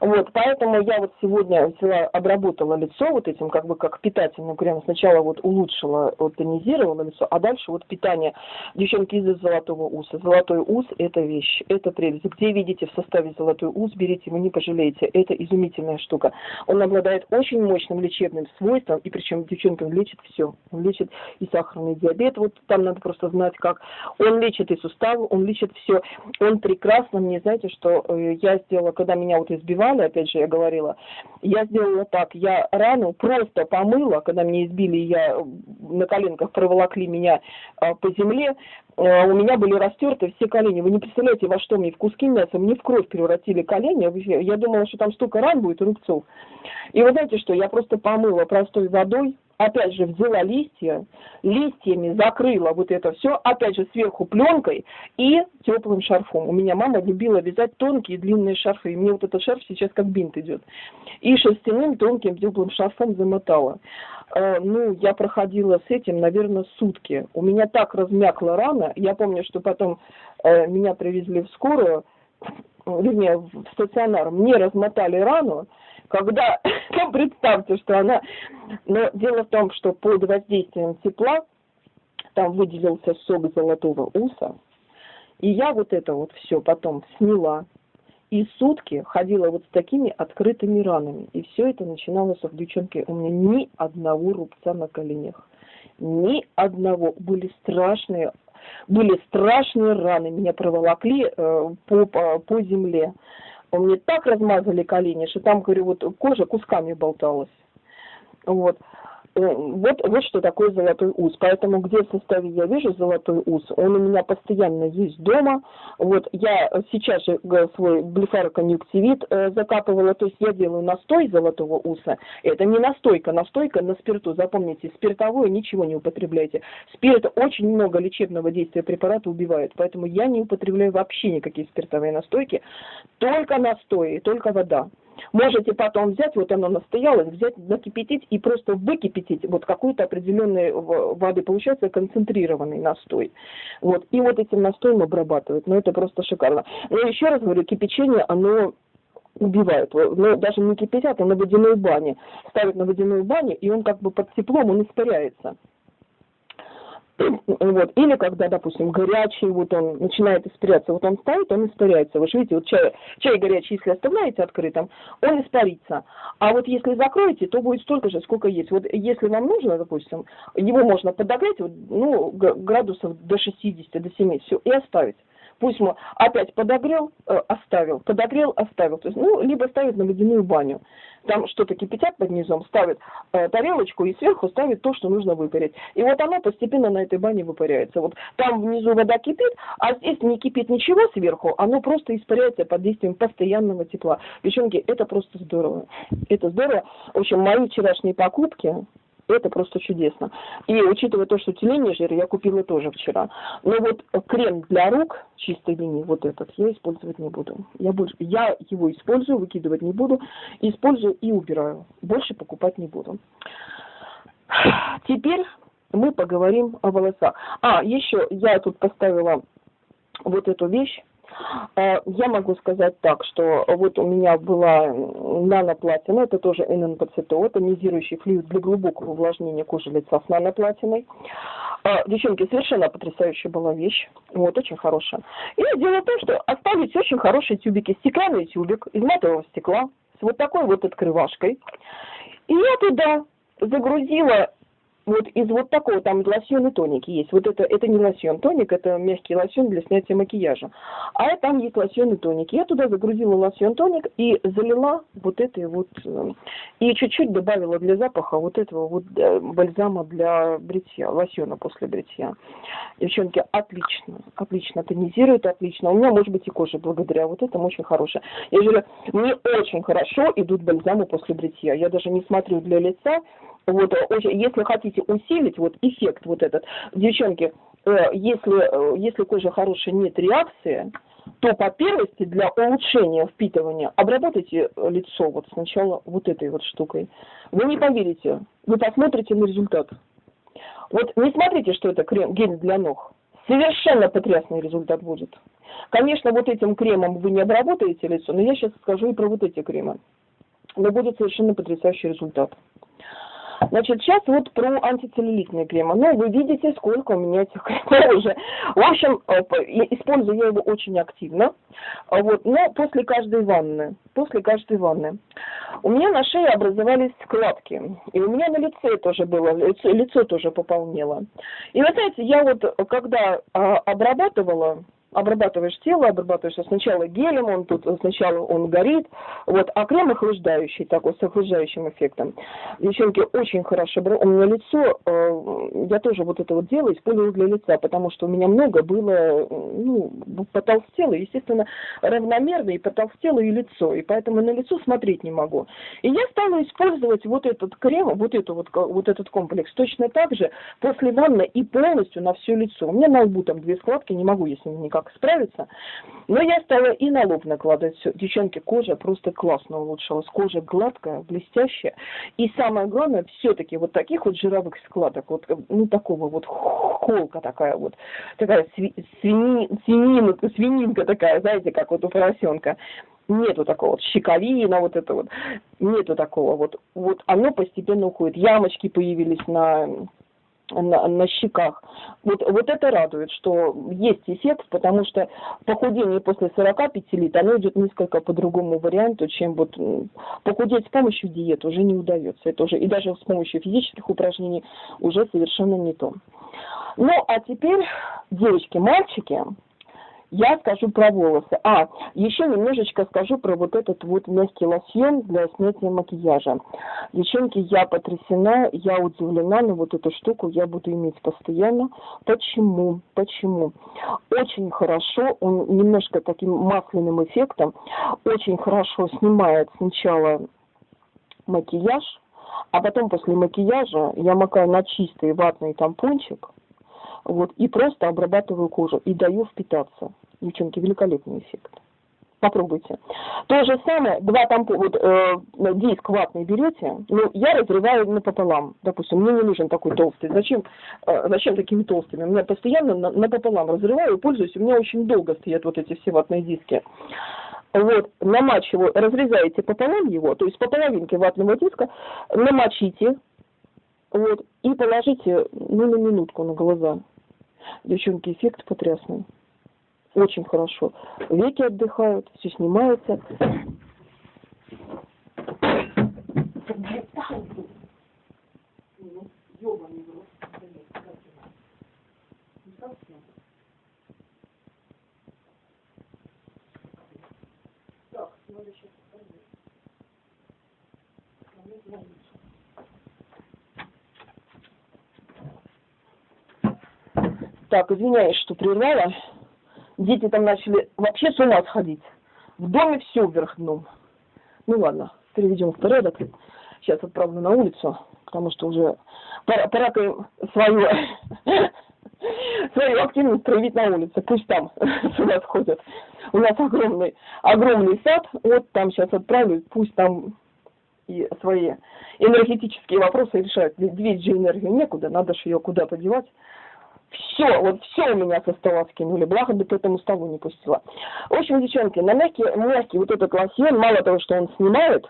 Вот, поэтому я вот сегодня взяла, обработала лицо вот этим, как бы как питательным кремом. Сначала вот улучшила, вот тонизировала лицо, а дальше вот питание. Девчонки из золотого уса. Золотой ус – это вещь, это прелесть. Где видите в составе золотой ус, берите, вы не пожалеете. Это изумительная штука. Он обладает очень мощным лечебным свойством, и причем девчонкам лечит все. Он лечит и сахарный диабет, вот там надо просто знать как. Он лечит и суставы, он лечит все. Он прекрасно, мне знаете, что э, я сделала, когда меня вот избивали, избивали, опять же, я говорила, я сделала так, я рану просто помыла, когда меня избили, я на коленках проволокли меня а, по земле, а, у меня были растерты все колени. Вы не представляете, во что мне в куски мяса, мне в кровь превратили колени. Я думала, что там столько ран будет, рубцов. И вы знаете что, я просто помыла простой водой, опять же, взяла листья, листьями закрыла вот это все, опять же, сверху пленкой и теплым шарфом. У меня мама любила вязать тонкие длинные шарфы, и мне вот этот шарф сейчас как бинт идет. И шерстяным тонким теплым шарфом замотала. Э, ну, я проходила с этим, наверное, сутки. У меня так размякла рана, я помню, что потом э, меня привезли в скорую, вернее, в стационар, мне размотали рану, когда, [laughs] ну, представьте, что она... Но дело в том, что под воздействием тепла там выделился сок золотого уса, и я вот это вот все потом сняла, и сутки ходила вот с такими открытыми ранами. И все это начиналось в девчонке. У меня ни одного рубца на коленях. Ни одного. Были страшные, были страшные раны. Меня проволокли э, по, по, по земле. Мне так размазали колени, что там, говорю, вот кожа кусками болталась. Вот. Э, вот, вот что такое золотой ус. Поэтому где в составе я вижу золотой ус, он у меня постоянно есть дома. Вот я сейчас же э, свой блефароконъюнктивит э, закапывала, то есть я делаю настой золотого уса. Это не настойка, настойка на спирту. Запомните, спиртовое ничего не употребляйте. Спирт очень много лечебного действия препарата убивает, поэтому я не употребляю вообще никакие спиртовые настойки, только настои, только вода. Можете потом взять, вот оно настоялось, взять, накипятить и просто выкипятить вот какой-то определенной воды. Получается концентрированный настой. Вот. И вот этим настоем обрабатывают. Ну, это просто шикарно. Но еще раз говорю, кипячение, оно убивает. Но даже не кипятят, а на водяной бане. Ставят на водяную баню, и он как бы под теплом, он испаряется. Вот. Или когда, допустим, горячий, вот он начинает испаряться, вот он ставит, он испаряется. Вы же видите, вот чай, чай горячий, если оставляете открытым, он испарится. А вот если закроете, то будет столько же, сколько есть. Вот если вам нужно, допустим, его можно подогреть, ну, градусов до 60, до 70, все, и оставить. Пусть мы опять подогрел, э, оставил, подогрел, оставил. То есть, ну, либо ставить на водяную баню. Там что-то кипятят под низом, ставят э, тарелочку и сверху ставят то, что нужно выпарить. И вот оно постепенно на этой бане выпаряется. Вот там внизу вода кипит, а здесь не кипит ничего сверху, оно просто испаряется под действием постоянного тепла. Девчонки, это просто здорово. Это здорово. В общем, мои вчерашние покупки, это просто чудесно. И учитывая то, что теление жир, я купила тоже вчера. Но вот крем для рук чистой линии, вот этот, я использовать не буду. Я, больше, я его использую, выкидывать не буду. Использую и убираю. Больше покупать не буду. Теперь мы поговорим о волосах. А, еще я тут поставила вот эту вещь. А, я могу сказать так, что вот у меня была наноплатина, это тоже ННПЦТО, тонизирующий флюид для глубокого увлажнения кожи лица с наноплатиной. А, девчонки, совершенно потрясающая была вещь, вот, очень хорошая. И дело в том, что оставить очень хорошие тюбики, стеклянный тюбик из матового стекла, с вот такой вот открывашкой. И я туда загрузила вот из вот такого, там лосьон и тоники есть. Вот это, это не лосьон, тоник, это мягкий лосьон для снятия макияжа. А там есть лосьон и тоник. Я туда загрузила лосьон тоник и залила вот этой вот, э, и чуть-чуть добавила для запаха вот этого вот э, бальзама для бритья, лосьона после бритья. Девчонки, отлично, отлично тонизирует, отлично. У меня, может быть, и кожа благодаря вот этому очень хорошая. Я говорю, мне очень хорошо идут бальзамы после бритья. Я даже не смотрю для лица, вот, очень, если хотите усилить вот эффект вот этот, девчонки, э, если, э, если кожа хорошая, нет реакции, то по первости для улучшения впитывания обработайте лицо вот сначала вот этой вот штукой. Вы не поверите, вы посмотрите на результат. Вот не смотрите, что это крем, гель для ног. Совершенно потрясный результат будет. Конечно, вот этим кремом вы не обработаете лицо, но я сейчас скажу и про вот эти кремы. Но будет совершенно потрясающий результат. Значит, сейчас вот про антицеллюлитные кремы. Ну, вы видите, сколько у меня этих кремов уже. В общем, э, использую я его очень активно. А вот, но после каждой ванны, после каждой ванны. У меня на шее образовались складки. И у меня на лице тоже было, лицо, лицо тоже пополнело. И вы знаете, я вот, когда а, обрабатывала обрабатываешь тело, обрабатываешь сначала гелем, он тут сначала он горит, вот, а крем охлаждающий такой, с охлаждающим эффектом. Девчонки, очень хорошо, у меня лицо, э, я тоже вот это вот делаю, использую для лица, потому что у меня много было, ну, потолстело, естественно, равномерно и потолстело и лицо, и поэтому на лицо смотреть не могу. И я стала использовать вот этот крем, вот, эту вот, вот этот комплекс точно так же после ванны и полностью на все лицо. У меня на лбу там две складки, не могу ними никак как справиться. Но я стала и на лоб накладывать все. Девчонки, кожа просто классно улучшилась. Кожа гладкая, блестящая. И самое главное, все-таки вот таких вот жировых складок, вот, ну, такого вот холка такая вот, такая свини, свининка, свининка такая, знаете, как вот у поросенка нету такого вот щековина, вот это вот, нету такого вот, вот оно постепенно уходит. Ямочки появились на на, на щеках. Вот, вот это радует, что есть эффект, потому что похудение после 45 лет, оно идет несколько по другому варианту, чем вот похудеть с помощью диеты уже не удается. Это уже, и даже с помощью физических упражнений уже совершенно не то. Ну, а теперь, девочки, мальчики, я скажу про волосы. А, еще немножечко скажу про вот этот вот мягкий лосьон для снятия макияжа. Девчонки, я потрясена, я удивлена, но вот эту штуку я буду иметь постоянно. Почему? Почему? Очень хорошо, он немножко таким масляным эффектом, очень хорошо снимает сначала макияж, а потом после макияжа я макаю на чистый ватный тампончик, вот, и просто обрабатываю кожу и даю впитаться. Девчонки, великолепный эффект. Попробуйте. То же самое, два тампона, вот э, диск ватный берете, ну, я разрываю напополам. Допустим, мне не нужен такой толстый. Зачем, э, зачем такими толстыми? У меня постоянно на, напополам разрываю пользуюсь. У меня очень долго стоят вот эти все ватные диски. Вот, намачиваю, разрезаете пополам его, то есть по половинке ватного диска, намочите, вот, и положите, ну, на минутку на глаза. Девчонки, эффект потрясный очень хорошо. Веки отдыхают, все снимается. Так, извиняюсь, что прервала дети там начали вообще с ума сходить. В доме все вверх дном. Ну ладно, переведем в порядок. Сейчас отправлю на улицу, потому что уже пора, пора свою, [laughs] свою активность проявить на улице. Пусть там [laughs] с ума сходят. У нас огромный, огромный сад. Вот там сейчас отправлю, пусть там и свои энергетические вопросы решают. Двигать же энергию некуда, надо же ее куда-то девать Все, вот все у меня со стола скинули, благо бы к этому столу не пустила. В общем, девчонки, на мягкий, мягкий вот этот лосьон, мало того, что он снимает,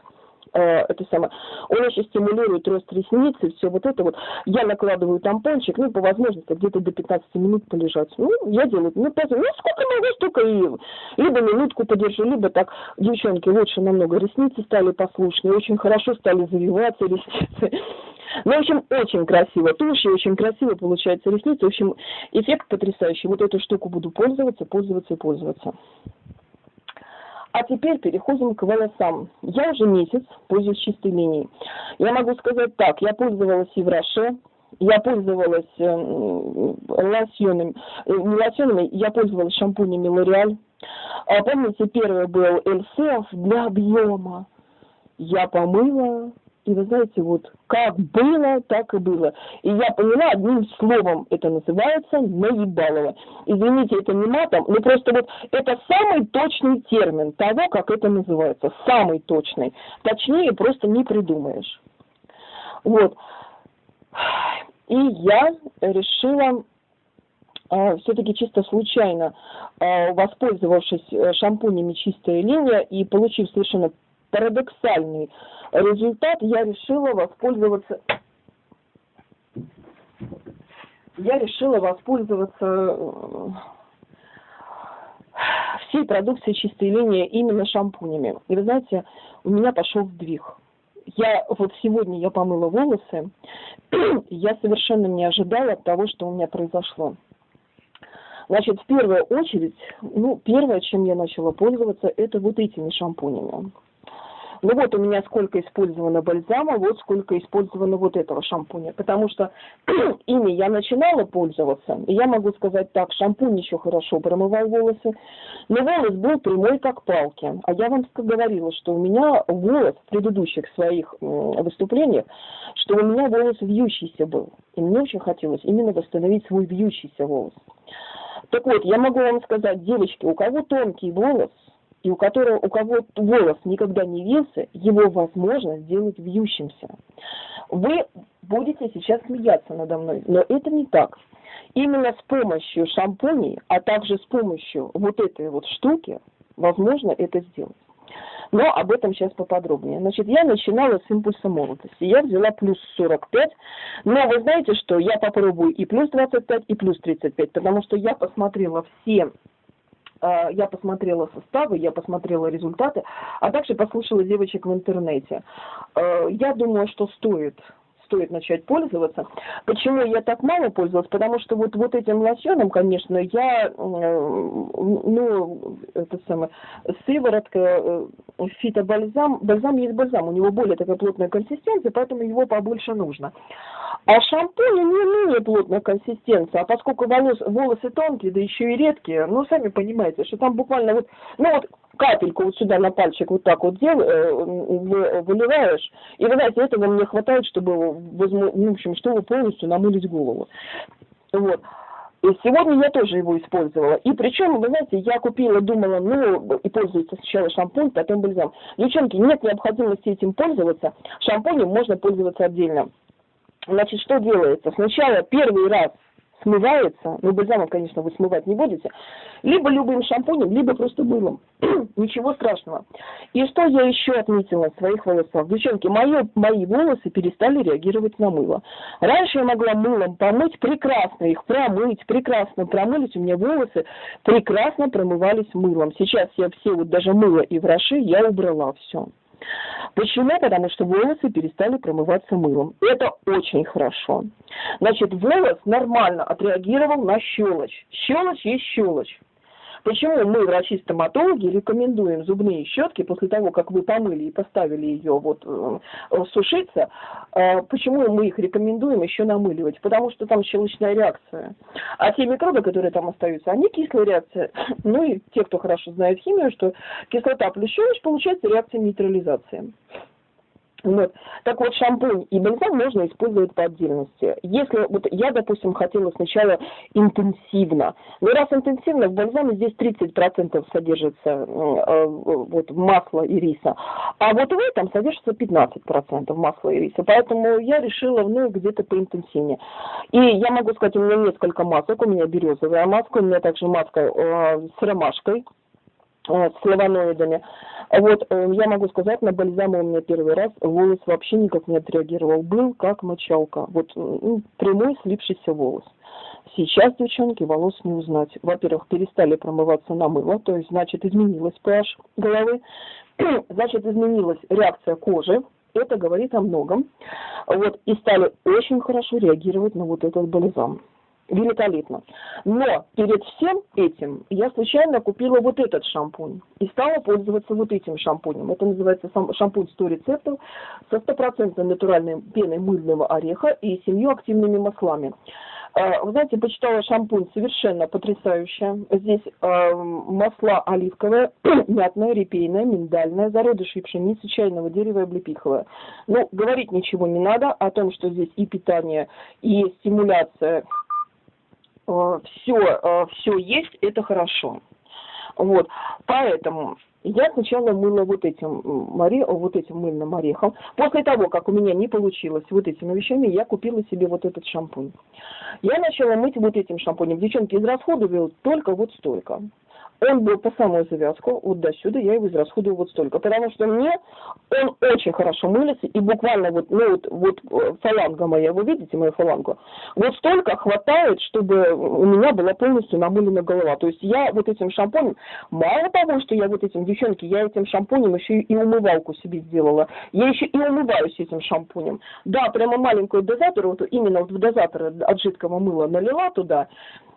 э, это самое, он еще стимулирует рост ресниц и все вот это вот. Я накладываю тампончик, ну, по возможности, где-то до 15 минут полежать. Ну, я делаю, ну, 5, ну, сколько могу, столько и либо минутку подержу, либо так, девчонки, лучше намного ресницы стали послушнее, очень хорошо стали завиваться ресницы. Ну, в общем, очень красиво. Тушь очень красиво получается ресницы. В общем, эффект потрясающий. Вот эту штуку буду пользоваться, пользоваться и пользоваться. А теперь переходим к волосам. Я уже месяц пользуюсь чистой линией. Я могу сказать так, я пользовалась и в Роше, я пользовалась э, лосьонами, э, не лосьонами, я пользовалась шампунями. А помните, первый был Эльсеф для объема. Я помыла, и вы знаете, вот как было, так и было. И я поняла, одним словом это называется наебалово. Извините, это не матом, но просто вот это самый точный термин того, как это называется. Самый точный. Точнее просто не придумаешь. Вот. И я решила э, все-таки чисто случайно, э, воспользовавшись э, шампунями «Чистая линия» и получив совершенно парадоксальный результат, я решила воспользоваться я решила воспользоваться э, всей продукцией чистой линии именно шампунями. И вы знаете, у меня пошел сдвиг. Я вот сегодня я помыла волосы, я совершенно не ожидала того, что у меня произошло. Значит, в первую очередь, ну, первое, чем я начала пользоваться, это вот этими шампунями. Ну вот у меня сколько использовано бальзама, вот сколько использовано вот этого шампуня. Потому что [clears throat] ими я начинала пользоваться, и я могу сказать так, шампунь еще хорошо промывал волосы, но волос был прямой как палки. А я вам говорила, что у меня волос в предыдущих своих выступлениях, что у меня волос вьющийся был. И мне очень хотелось именно восстановить свой вьющийся волос. Так вот, я могу вам сказать, девочки, у кого тонкий волос, и у которого у кого волос никогда не вился, его возможно сделать вьющимся. Вы будете сейчас смеяться надо мной, но это не так. Именно с помощью шампуней, а также с помощью вот этой вот штуки, возможно это сделать. Но об этом сейчас поподробнее. Значит, я начинала с импульса молодости. Я взяла плюс 45. Но вы знаете, что я попробую и плюс 25, и плюс 35, потому что я посмотрела все я посмотрела составы, я посмотрела результаты, а также послушала девочек в интернете. А, я думаю, что стоит стоит начать пользоваться. Почему я так мало пользовалась? Потому что вот, вот этим лосьоном, конечно, я, ну, это самое, сыворотка, э, фитобальзам, бальзам есть бальзам, у него более такая плотная консистенция, поэтому его побольше нужно. А шампунь не менее плотная консистенция, а поскольку волос, волосы тонкие, да еще и редкие, ну, сами понимаете, что там буквально вот, ну вот капельку вот сюда на пальчик вот так вот дел, э, выливаешь, и, вы знаете, этого мне хватает, чтобы, возьму, ну, в общем, чтобы полностью намылить голову. Вот. И сегодня я тоже его использовала. И причем, вы знаете, я купила, думала, ну, и пользуется сначала шампунь, потом бальзам. Девчонки, нет необходимости этим пользоваться. Шампунем можно пользоваться отдельно. Значит, что делается? Сначала первый раз смывается, ну бальзамом, конечно, вы смывать не будете, либо любым шампунем, либо просто мылом. [clears throat] Ничего страшного. И что я еще отметила в своих волосах? Девчонки, мои, мои волосы перестали реагировать на мыло. Раньше я могла мылом помыть, прекрасно их промыть, прекрасно промылить, у меня волосы прекрасно промывались мылом. Сейчас я все, вот даже мыло и враши, я убрала все. Почему? Потому что волосы перестали промываться мылом. Это очень хорошо. Значит, волос нормально отреагировал на щелочь. Щелочь есть щелочь. Почему мы, врачи-стоматологи, рекомендуем зубные щетки после того, как вы помыли и поставили ее вот э, сушиться, э, почему мы их рекомендуем еще намыливать? Потому что там щелочная реакция. А те микробы, которые там остаются, они кислая реакция. [clears throat] Ну и те, кто хорошо знает химию, что кислота плюс щелочь получается реакция нейтрализации. Вот. Так вот, шампунь и бальзам можно использовать по отдельности. Если вот я, допустим, хотела сначала интенсивно, но раз интенсивно, в бальзаме здесь 30% содержится э, вот, масла и риса, а вот в этом содержится 15% масла и риса. Поэтому я решила, ну, где-то поинтенсивнее. И я могу сказать, у меня несколько масок, у меня березовая маска, у меня также маска э, с ромашкой, э, с флавоноидами. Вот, э, я могу сказать, на бальзаме у меня первый раз волос вообще никак не отреагировал. Был как мочалка. Вот ну, прямой слипшийся волос. Сейчас, девчонки, волос не узнать. Во-первых, перестали промываться на мыло, то есть, значит, изменилась pH головы, [clears throat] значит, изменилась реакция кожи, это говорит о многом. Вот, и стали очень хорошо реагировать на вот этот бальзам великолепно. Но перед всем этим я случайно купила вот этот шампунь и стала пользоваться вот этим шампунем. Это называется шампунь 100 рецептов со стопроцентной натуральной пеной мыльного ореха и семью активными маслами. А, вы знаете, почитала шампунь совершенно потрясающая. Здесь э, масла оливковое, [clears throat] мятное, репейное, миндальное, зародыши пшеницы, чайного дерева и облепиховое. Ну, говорить ничего не надо о том, что здесь и питание, и стимуляция все, э, все э, есть, это хорошо. Вот, поэтому я сначала мыла вот этим, море, вот этим мыльным орехом. После того, как у меня не получилось вот этими вещами, я купила себе вот этот шампунь. Я начала мыть вот этим шампунем. Девчонки, израсходовала только вот столько он был по самую завязку, вот до сюда я его израсходую вот столько, потому что мне он очень хорошо мылится, и буквально вот, ну вот, вот э, фаланга моя, вы видите мою фалангу, вот столько хватает, чтобы у меня была полностью намылена голова. То есть я вот этим шампунем, мало того, что я вот этим, девчонки, я этим шампунем еще и умывалку себе сделала, я еще и умываюсь этим шампунем. Да, прямо маленькую дозатор, вот именно вот в дозатор от жидкого мыла налила туда,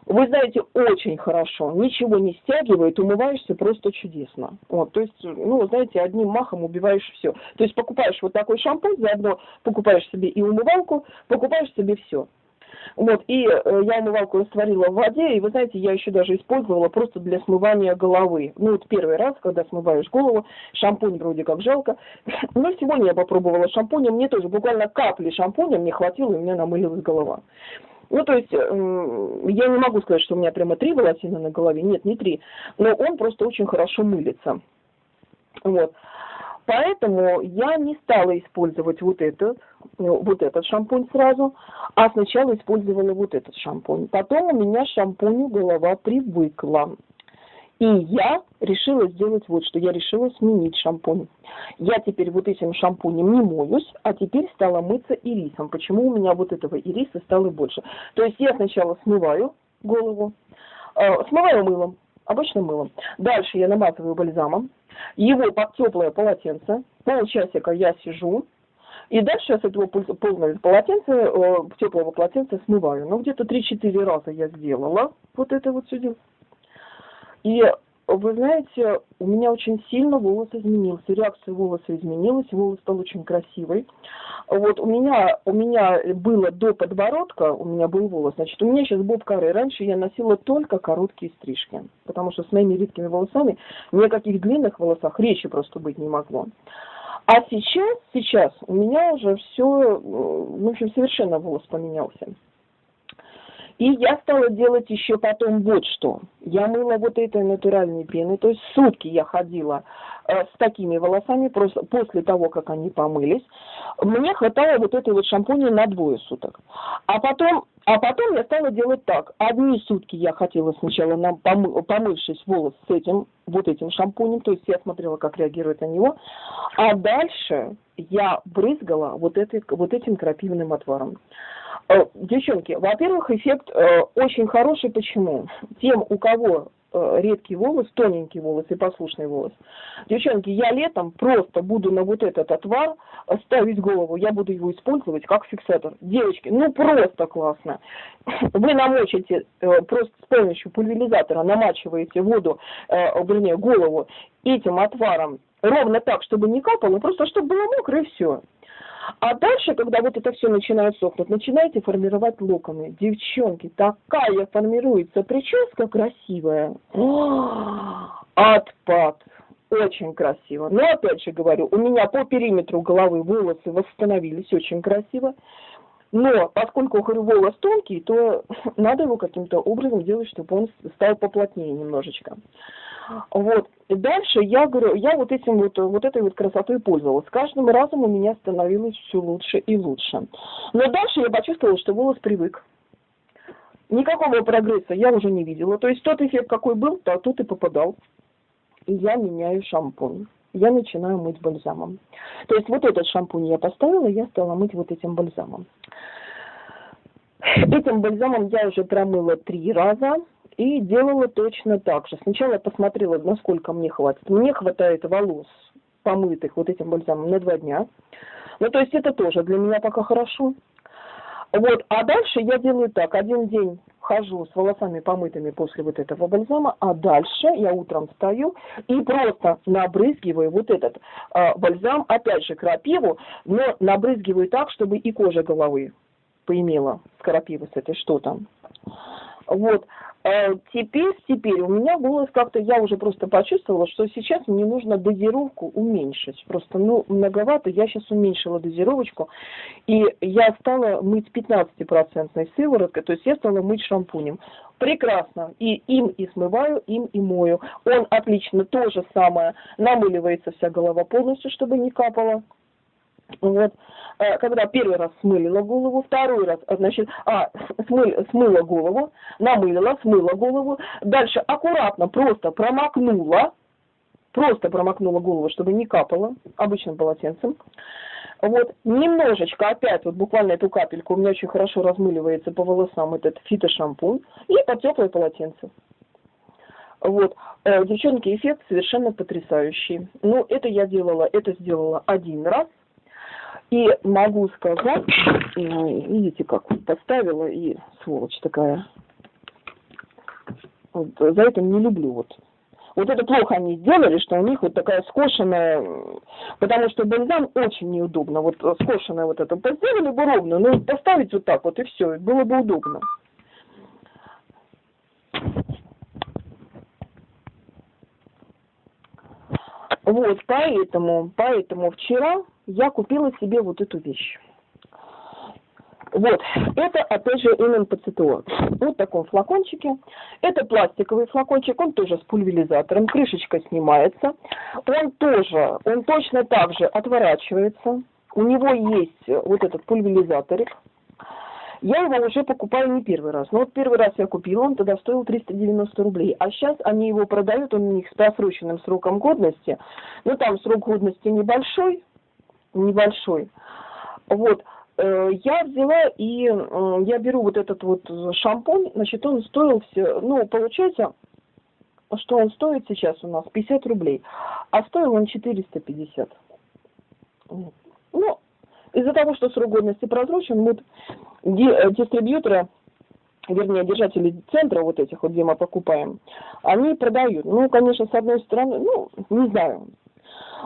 вы знаете, очень хорошо, ничего не стягивает, умываешься просто чудесно. Вот, то есть, ну, знаете, одним махом убиваешь все. То есть покупаешь вот такой шампунь, заодно покупаешь себе и умывалку, покупаешь себе все. Вот, и э, я умывалку растворила в воде, и вы знаете, я еще даже использовала просто для смывания головы. Ну, вот первый раз, когда смываешь голову, шампунь вроде как жалко. [laughs] Но сегодня я попробовала шампунь, мне тоже буквально капли шампуня мне хватило, и у меня намылилась голова. Ну, то есть, я не могу сказать, что у меня прямо три волосины на голове, нет, не три, но он просто очень хорошо мылится. Вот. Поэтому я не стала использовать вот этот, вот этот шампунь сразу, а сначала использовала вот этот шампунь. Потом у меня шампуню голова привыкла. И я решила сделать вот что. Я решила сменить шампунь. Я теперь вот этим шампунем не моюсь, а теперь стала мыться ирисом. Почему у меня вот этого ириса стало больше? То есть я сначала смываю голову, э, смываю мылом, обычным мылом. Дальше я намазываю бальзамом, его под теплое полотенце, полчасика я сижу, и дальше я с этого полного полотенца, э, теплого полотенца смываю. Ну, где-то 3-4 раза я сделала вот это вот все дело. И вы знаете, у меня очень сильно волос изменился, реакция волоса изменилась, волос стал очень красивый. Вот у меня, у меня было до подбородка, у меня был волос, значит, у меня сейчас боб коры. Раньше я носила только короткие стрижки, потому что с моими редкими волосами ни о каких длинных волосах речи просто быть не могло. А сейчас, сейчас у меня уже все, в общем, совершенно волос поменялся. И я стала делать еще потом вот что. Я мыла вот этой натуральной пеной, то есть сутки я ходила э, с такими волосами просто после того, как они помылись. Мне хватало вот этой вот шампуня на двое суток. А потом, а потом я стала делать так. Одни сутки я хотела сначала, на, помы, помывшись волос с этим, вот этим шампунем, то есть я смотрела, как реагирует на него. А дальше я брызгала вот, этой, вот этим крапивным отваром. Э, девчонки, во-первых, эффект э, очень хороший. Почему? Тем, у кого э, редкий волос, тоненький волос и послушный волос. Девчонки, я летом просто буду на вот этот отвар ставить голову, я буду его использовать как фиксатор. Девочки, ну просто классно. [clears throat] Вы намочите просто с помощью пульверизатора, намачиваете воду, вернее, голову этим отваром ровно так, чтобы не капало, просто чтобы было мокро и все. А дальше, когда вот это все начинает сохнуть, начинаете формировать локоны. Девчонки, такая формируется прическа красивая. Отпад. очень красиво. Но опять же говорю, у меня по периметру головы волосы восстановились очень красиво. Но поскольку, говорю, волос тонкий, то [laughs] надо его каким-то образом делать, чтобы он стал поплотнее немножечко. Вот. Дальше я говорю, я вот этим вот, вот этой вот красотой пользовалась. С каждым разом у меня становилось все лучше и лучше. Но дальше я почувствовала, что волос привык. Никакого прогресса я уже не видела. То есть тот эффект, какой был, то тот и попадал. И я меняю шампунь. Я начинаю мыть бальзамом. То есть вот этот шампунь я поставила, я стала мыть вот этим бальзамом. Этим бальзамом я уже промыла три раза и делала точно так же. Сначала я посмотрела, насколько мне хватит. Мне хватает волос помытых вот этим бальзамом на два дня. Ну, то есть это тоже для меня пока хорошо. Вот, а дальше я делаю так, один день хожу с волосами помытыми после вот этого бальзама, а дальше я утром встаю и просто набрызгиваю вот этот э, бальзам, опять же крапиву, но набрызгиваю так, чтобы и кожа головы поимела с крапивы с этой что там. Вот, теперь, теперь у меня голос как-то, я уже просто почувствовала, что сейчас мне нужно дозировку уменьшить. Просто, ну, многовато, я сейчас уменьшила дозировочку, и я стала мыть 15% сывороткой, то есть я стала мыть шампунем. Прекрасно. И им и смываю, им и мою. Он отлично, то же самое, намыливается вся голова полностью, чтобы не капало. Вот. Э, когда первый раз смылила голову, второй раз, э, значит, а, смы, смыла голову, намылила, смыла голову, дальше аккуратно просто промокнула, просто промокнула голову, чтобы не капало, обычным полотенцем. Вот, немножечко опять, вот буквально эту капельку, у меня очень хорошо размыливается по волосам этот фитошампунь, и под теплое полотенце. Вот, э, девчонки, эффект совершенно потрясающий. Ну, это я делала, это сделала один раз, и могу сказать, видите, как поставила, и сволочь такая. Вот, за это не люблю вот. Вот это плохо они сделали, что у них вот такая скошенная, потому что бальзам очень неудобно. Вот скошенная вот это сделали бы ровно, ну поставить вот так вот и все, было бы удобно. Вот, поэтому, поэтому вчера я купила себе вот эту вещь. Вот, это опять же НМПЦТО. Вот в таком флакончике. Это пластиковый флакончик, он тоже с пульверизатором, крышечка снимается. Он тоже, он точно так же отворачивается. У него есть вот этот пульверизаторик. Я его уже покупаю не первый раз. Но вот первый раз я купила, он тогда стоил 390 рублей. А сейчас они его продают, он у них с просроченным сроком годности. Ну, там срок годности небольшой, небольшой. Вот, э, я взяла и я беру вот этот вот шампунь, значит, он стоил все, ну, получается, что он стоит сейчас у нас 50 рублей, а стоил он 450. Ну, из-за того, что срок годности просрочен, мы э, дистрибьюторы, вернее, держатели центра вот этих вот, где мы покупаем, они продают. Ну, конечно, с одной стороны, ну, не знаю,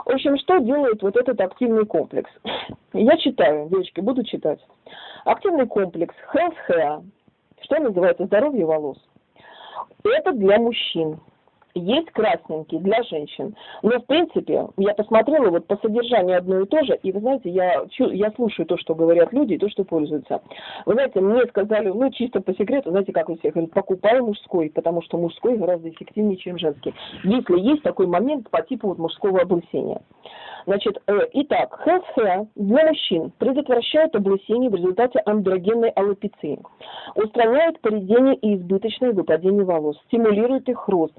в общем, что делает вот этот активный комплекс? [sniffs] Я читаю, девочки, буду читать. Активный комплекс Health Hair, что называется здоровье волос. Это для мужчин есть красненький для женщин. Но, в принципе, я посмотрела вот по содержанию одно и то же, и, вы знаете, я, я слушаю то, что говорят люди, и то, что пользуются. Вы знаете, мне сказали, ну, чисто по секрету, знаете, как у всех, говорят, мужской, потому что мужской гораздо эффективнее, чем женский. Если есть такой момент по типу вот мужского облысения. Значит, э, итак, health hair для мужчин предотвращает облысение в результате андрогенной аллопеции, устраняет поведение и избыточное выпадение волос, стимулирует их рост,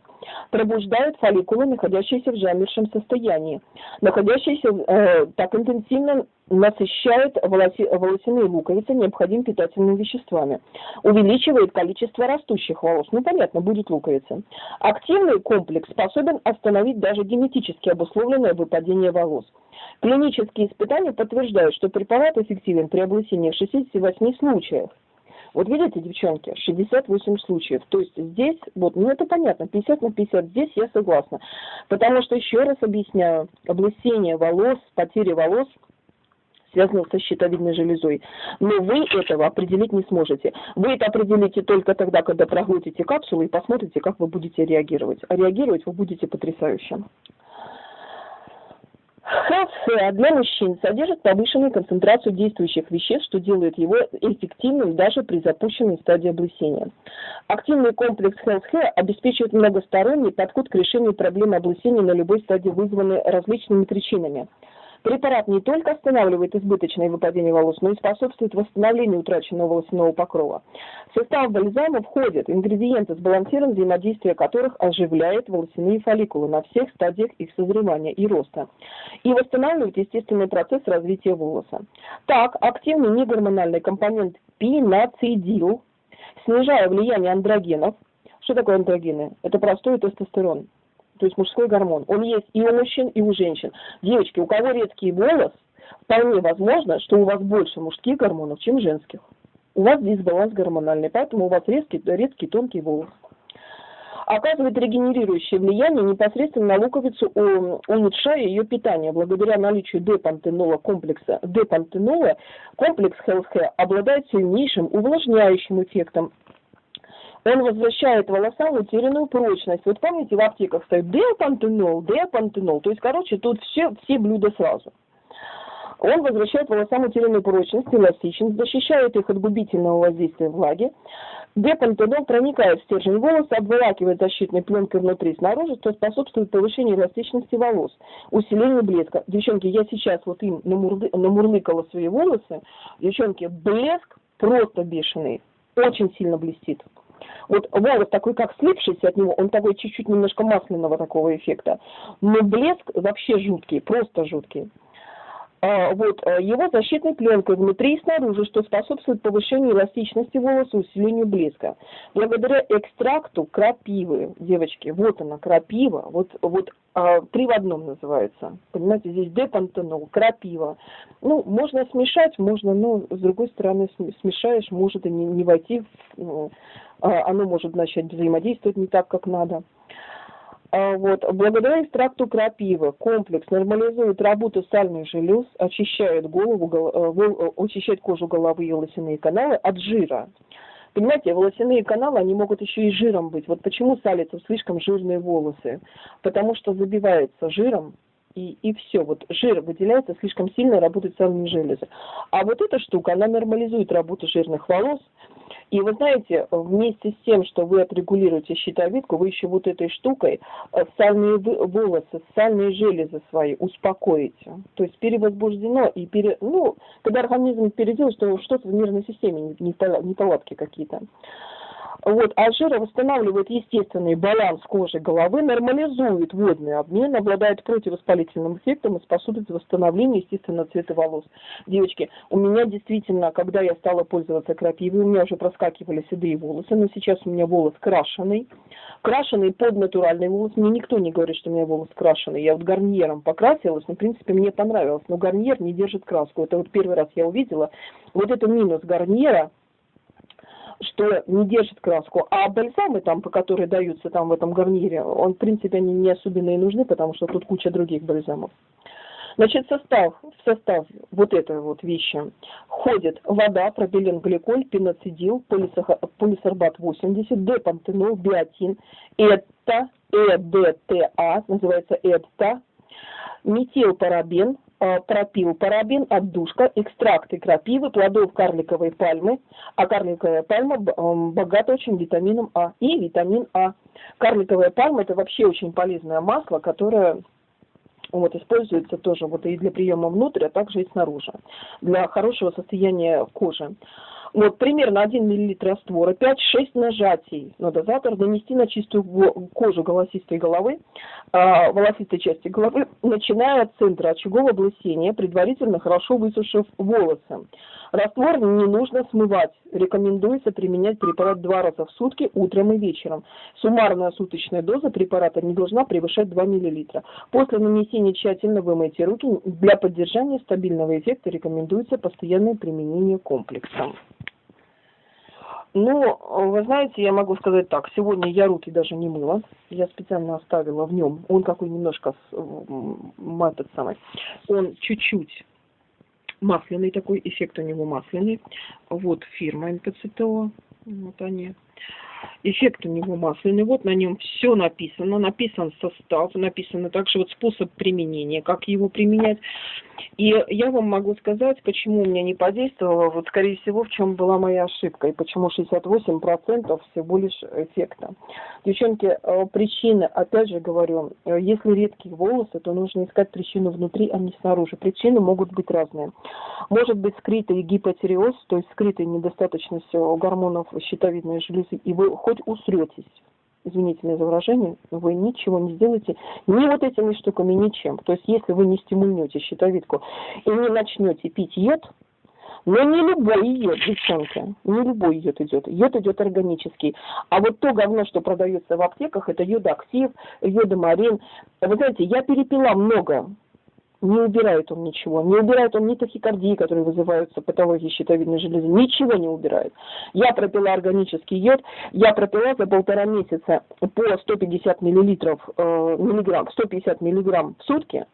пробуждает фолликулы, находящиеся в замершем состоянии, находящиеся э, так интенсивно насыщает волоси, волосяные луковицы необходимыми питательными веществами, увеличивает количество растущих волос. Ну, понятно, будет луковица. Активный комплекс способен остановить даже генетически обусловленное выпадение волос. Клинические испытания подтверждают, что препарат эффективен при облысении в 68 случаях. Вот видите, девчонки, 68 случаев. То есть здесь, вот, ну это понятно, 50 на 50, здесь я согласна. Потому что, еще раз объясняю, облысение волос, потеря волос связанных со щитовидной железой. Но вы этого определить не сможете. Вы это определите только тогда, когда проглотите капсулу и посмотрите, как вы будете реагировать. А реагировать вы будете потрясающе. Health для мужчин содержит повышенную концентрацию действующих веществ, что делает его эффективным даже при запущенной стадии облысения. Активный комплекс Health обеспечивает многосторонний подход к решению проблемы облысения на любой стадии, вызванной различными причинами – Препарат не только останавливает избыточное выпадение волос, но и способствует восстановлению утраченного волосяного покрова. В состав бальзама входят ингредиенты, сбалансированное взаимодействие которых оживляет волосяные фолликулы на всех стадиях их созревания и роста и восстанавливает естественный процесс развития волоса. Так, активный негормональный компонент пинацидил, снижая влияние андрогенов, что такое андрогены? Это простой тестостерон то есть мужской гормон. Он есть и у мужчин, и у женщин. Девочки, у кого редкий волос, вполне возможно, что у вас больше мужских гормонов, чем женских. У вас дисбаланс гормональный, поэтому у вас редкий, редкий тонкий волос. Оказывает регенерирующее влияние непосредственно на луковицу, улучшая ее питание. Благодаря наличию депантенола комплекса депантенола, комплекс Care обладает сильнейшим увлажняющим эффектом он возвращает волосам утерянную прочность. Вот помните, в аптеках стоит деопантенол, деопантенол. То есть, короче, тут все, все блюда сразу. Он возвращает волосам утерянную прочность, эластичность, защищает их от губительного воздействия влаги. Депантенол проникает в стержень волоса, обволакивает защитной пленкой внутри и снаружи, что способствует повышению эластичности волос, усилению блеска. Девчонки, я сейчас вот им намурлы, намурлыкала свои волосы. Девчонки, блеск просто бешеный, очень сильно блестит. Вот волос такой, как слипшийся от него, он такой чуть-чуть немножко масляного такого эффекта. Но блеск вообще жуткий, просто жуткий. А, вот, э, его защитной пленкой внутри и снаружи, что способствует повышению эластичности волоса, усилению блеска. Благодаря экстракту крапивы, девочки, вот она, крапива, вот, вот а, три в одном называется. Понимаете, здесь депантенол, крапива. Ну, можно смешать, можно, но с другой стороны, смешаешь, может и не, не войти, в, а, оно может начать взаимодействовать не так, как надо. А, вот. Благодаря экстракту крапивы комплекс нормализует работу сальных желез, очищает, голову, э, э, очищает кожу головы и волосяные каналы от жира. Понимаете, волосяные каналы, они могут еще и жиром быть. Вот почему салятся слишком жирные волосы? Потому что забивается жиром, и, и все. Вот жир выделяется слишком сильно, работают сальные железы. А вот эта штука, она нормализует работу жирных волос, и вы знаете, вместе с тем, что вы отрегулируете щитовидку, вы еще вот этой штукой э, сальные волосы, сальные железы свои успокоите. То есть перевозбуждено и пере... ну, когда организм переделает, что что-то в нервной системе, неполадки какие-то. Вот, а жира восстанавливает естественный баланс кожи головы, нормализует водный обмен, обладает противовоспалительным эффектом и способствует восстановлению естественного цвета волос. Девочки, у меня действительно, когда я стала пользоваться крапивой, у меня уже проскакивали седые волосы, но сейчас у меня волос крашеный. Крашеный под натуральный волос. Мне никто не говорит, что у меня волос крашеный. Я вот гарниром покрасилась, но, в принципе, мне понравилось. Но гарнир не держит краску. Это вот первый раз я увидела. Вот это минус гарнира – что не держит краску. А бальзамы, там, по которые даются там в этом гарнире, он, в принципе, они не особенно и нужны, потому что тут куча других бальзамов. Значит, состав, в состав вот этой вот вещи входит вода, пропиленгликоль, пеноцидил, полисорбат 80, депантенол, биотин, это, ЭДТА, называется ЭДТА, метилпарабен, пропил парабен, отдушка, экстракты крапивы, плодов карликовой пальмы, а карликовая пальма богата очень витамином А и витамин А. Карликовая пальма это вообще очень полезное масло, которое вот, используется тоже вот и для приема внутрь, а также и снаружи, для хорошего состояния кожи. Вот примерно 1 мл раствора, 5-6 нажатий на дозатор нанести на чистую кожу голосистой головы, э, волосистой части головы, начиная от центра очагового облысения, предварительно хорошо высушив волосы. Раствор не нужно смывать. Рекомендуется применять препарат два раза в сутки, утром и вечером. Суммарная суточная доза препарата не должна превышать 2 мл. После нанесения тщательно вымойте руки. Для поддержания стабильного эффекта рекомендуется постоянное применение комплекса. Ну, вы знаете, я могу сказать так. Сегодня я руки даже не мыла. Я специально оставила в нем. Он какой немножко, этот самый, он чуть-чуть масляный такой, эффект у него масляный. Вот фирма НПЦТО. Вот они. Эффект у него масляный. Вот на нем все написано. Написан состав, написано также вот способ применения, как его применять. И я вам могу сказать, почему у меня не подействовало, вот скорее всего, в чем была моя ошибка, и почему 68% всего лишь эффекта. Девчонки, э, причины, опять же говорю, э, если редкие волосы, то нужно искать причину внутри, а не снаружи. Причины могут быть разные. Может быть скрытый гипотиреоз, то есть скрытая недостаточность гормонов щитовидной железы, и вы хоть усретесь, извините меня за выражение, вы ничего не сделаете ни вот этими штуками, ничем. То есть если вы не стимульнете щитовидку и не начнете пить йод, но не любой йод, девчонки, не любой йод идет. Йод идет органический. А вот то говно, что продается в аптеках, это йодоактив, йодомарин. Вы знаете, я перепила много не убирает он ничего. Не убирает он ни тахикардии, которые вызываются патологией щитовидной железы. Ничего не убирает. Я пропила органический йод. Я пропила за полтора месяца по 150 миллилитров, э, миллиграмм, 150 миллиграмм в сутки.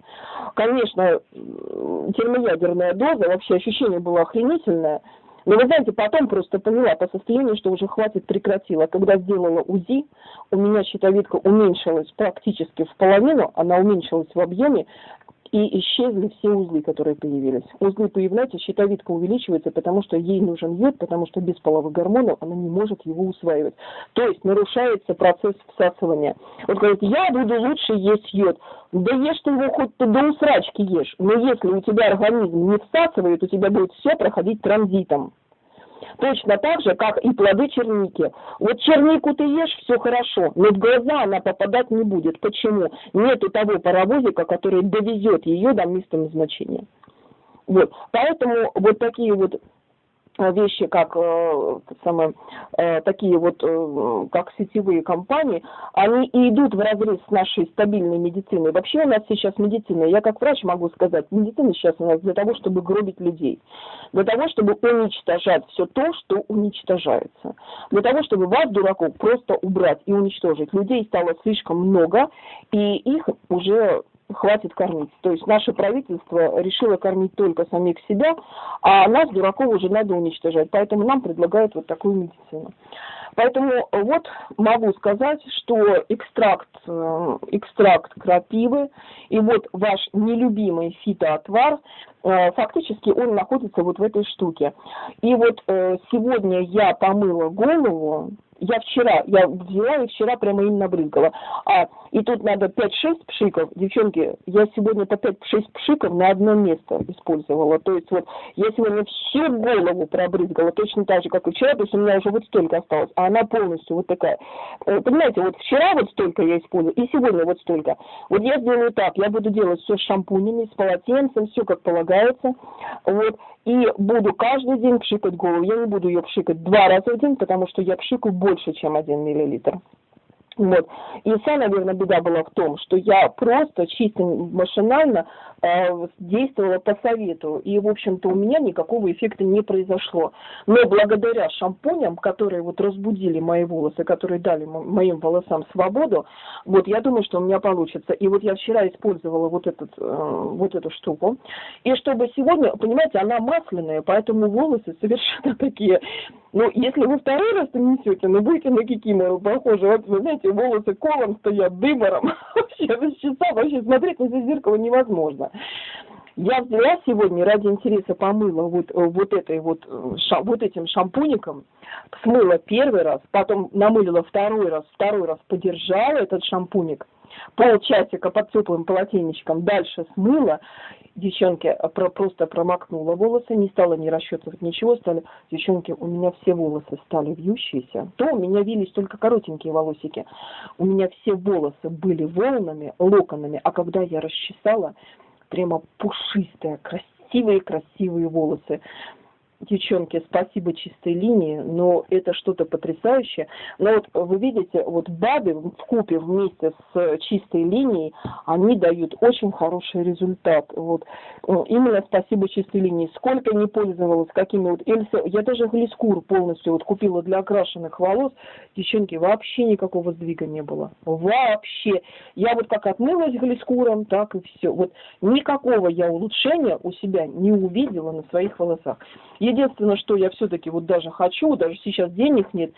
Конечно, термоядерная доза, вообще ощущение было охренительное. Но вы знаете, потом просто поняла по состоянию, что уже хватит, прекратила. Когда сделала УЗИ, у меня щитовидка уменьшилась практически в половину, она уменьшилась в объеме, и исчезли все узлы, которые появились. Узлы появляются, щитовидка увеличивается, потому что ей нужен йод, потому что без половых гормонов она не может его усваивать. То есть нарушается процесс всасывания. Вот говорит, я буду лучше есть йод. Да ешь ты его хоть ты до усрачки ешь, но если у тебя организм не всасывает, у тебя будет все проходить транзитом. Точно так же, как и плоды черники. Вот чернику ты ешь, все хорошо, но в глаза она попадать не будет. Почему? Нету того паровозика, который довезет ее до места назначения. Вот. Поэтому вот такие вот вещи, как э, самое, э, такие вот, э, как сетевые компании, они и идут в разрез с нашей стабильной медициной. Вообще у нас сейчас медицина, я как врач могу сказать, медицина сейчас у нас для того, чтобы гробить людей, для того, чтобы уничтожать все то, что уничтожается, для того, чтобы вас, дураков, просто убрать и уничтожить. Людей стало слишком много, и их уже хватит кормить. То есть наше правительство решило кормить только самих себя, а нас, дураков, уже надо уничтожать. Поэтому нам предлагают вот такую медицину. Поэтому вот могу сказать, что экстракт, э, экстракт крапивы и вот ваш нелюбимый фитоотвар, э, фактически он находится вот в этой штуке. И вот э, сегодня я помыла голову, я вчера, я взяла и вчера прямо им набрызгала. А, и тут надо 5-6 пшиков. Девчонки, я сегодня по 5-6 пшиков на одно место использовала. То есть вот я сегодня всю голову пробрызгала, точно так же, как и вчера, то есть у меня уже вот столько осталось, а она полностью вот такая. Э, понимаете, вот вчера вот столько я использую, и сегодня вот столько. Вот я сделаю так, я буду делать все с шампунями, с полотенцем, все как полагается. Вот и буду каждый день пшикать голову. Я не буду ее пшикать два раза в день, потому что я пшикаю больше, чем один миллилитр. Вот. И вся, наверное, беда была в том, что я просто чисто машинально э, действовала по совету. И, в общем-то, у меня никакого эффекта не произошло. Но благодаря шампуням, которые вот разбудили мои волосы, которые дали моим волосам свободу, вот я думаю, что у меня получится. И вот я вчера использовала вот, этот, э, вот эту штуку. И чтобы сегодня, понимаете, она масляная, поэтому волосы совершенно [laughs] такие ну, если вы второй раз несете, ну, будете на кикимору похожи. Вот, вы знаете, волосы колом стоят, дымором. [laughs] Вообще, за часа вообще смотреть на зеркало невозможно. Я взяла сегодня ради интереса помыла вот, вот, этой вот, ша, вот этим шампуником, смыла первый раз, потом намылила второй раз, второй раз подержала этот шампуник, полчасика под теплым полотенечком, дальше смыла, девчонки про, просто промокнула волосы, не стала не расчесывать ничего, стали, девчонки, у меня все волосы стали вьющиеся, то у меня вились только коротенькие волосики, у меня все волосы были волнами, локонами, а когда я расчесала, прямо пушистые, красивые-красивые волосы девчонки, спасибо чистой линии, но это что-то потрясающее. Но вот вы видите, вот БАДы в купе вместе с чистой линией, они дают очень хороший результат. Вот именно спасибо чистой линии. Сколько не пользовалась, какими вот Эльса, я даже глискур полностью вот купила для окрашенных волос, девчонки, вообще никакого сдвига не было. Вообще. Я вот как отмылась глискуром, так и все. Вот никакого я улучшения у себя не увидела на своих волосах. Единственное, что я все-таки вот даже хочу, даже сейчас денег нет,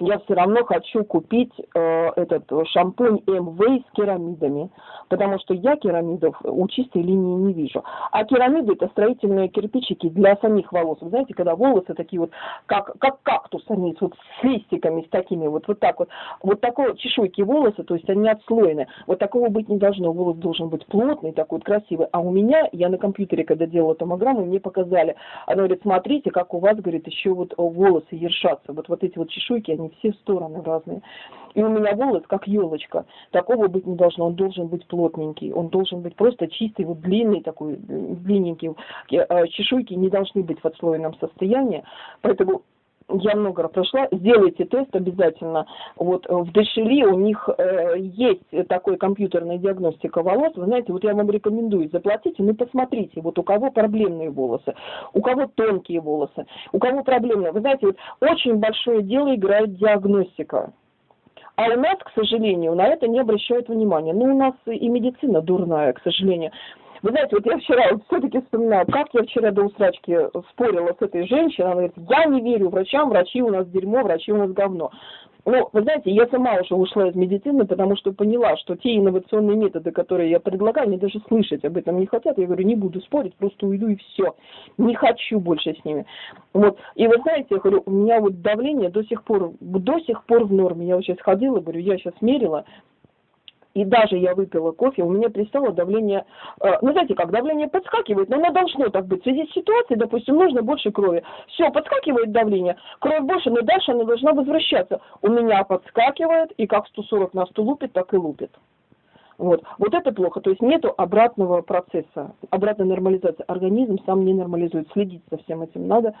я все равно хочу купить э, этот шампунь МВ с керамидами, потому что я керамидов у чистой линии не вижу. А керамиды это строительные кирпичики для самих волос. Вы знаете, когда волосы такие вот, как, как кактус, они вот с листиками, с такими вот, вот так вот, вот такой чешуйки волосы, то есть они отслоены. Вот такого быть не должно. Волос должен быть плотный, такой вот красивый. А у меня, я на компьютере, когда делала томограмму, мне показали, она говорит, смотрите, как у вас, говорит, еще вот волосы ершатся. Вот, вот эти вот чешуйки, они все в стороны разные. И у меня волос как елочка. Такого быть не должно. Он должен быть плотненький. Он должен быть просто чистый, вот длинный такой, длинненький. Э, чешуйки не должны быть в отслоенном состоянии. Поэтому я много раз прошла, сделайте тест обязательно. Вот э, в Дешели у них э, есть такой компьютерная диагностика волос. Вы знаете, вот я вам рекомендую, заплатите, ну посмотрите, вот у кого проблемные волосы, у кого тонкие волосы, у кого проблемные. Вы знаете, вот очень большое дело играет диагностика. А у нас, к сожалению, на это не обращают внимания. Ну, у нас и медицина дурная, к сожалению. Вы знаете, вот я вчера вот все-таки вспоминаю, как я вчера до усрачки спорила с этой женщиной, она говорит, я не верю врачам, врачи у нас дерьмо, врачи у нас говно. Ну, вы знаете, я сама уже ушла из медицины, потому что поняла, что те инновационные методы, которые я предлагаю, они даже слышать об этом не хотят. Я говорю, не буду спорить, просто уйду и все. Не хочу больше с ними. Вот. И вы знаете, я говорю, у меня вот давление до сих пор, до сих пор в норме. Я вот сейчас ходила, говорю, я сейчас мерила, и даже я выпила кофе, у меня перестало давление, э, ну знаете как, давление подскакивает, но оно должно так быть. В связи с ситуацией, допустим, нужно больше крови. Все, подскакивает давление, кровь больше, но дальше она должна возвращаться. У меня подскакивает, и как 140 на 100 лупит, так и лупит. Вот. вот это плохо, то есть нету обратного процесса, обратной нормализации. Организм сам не нормализует, следить за всем этим надо.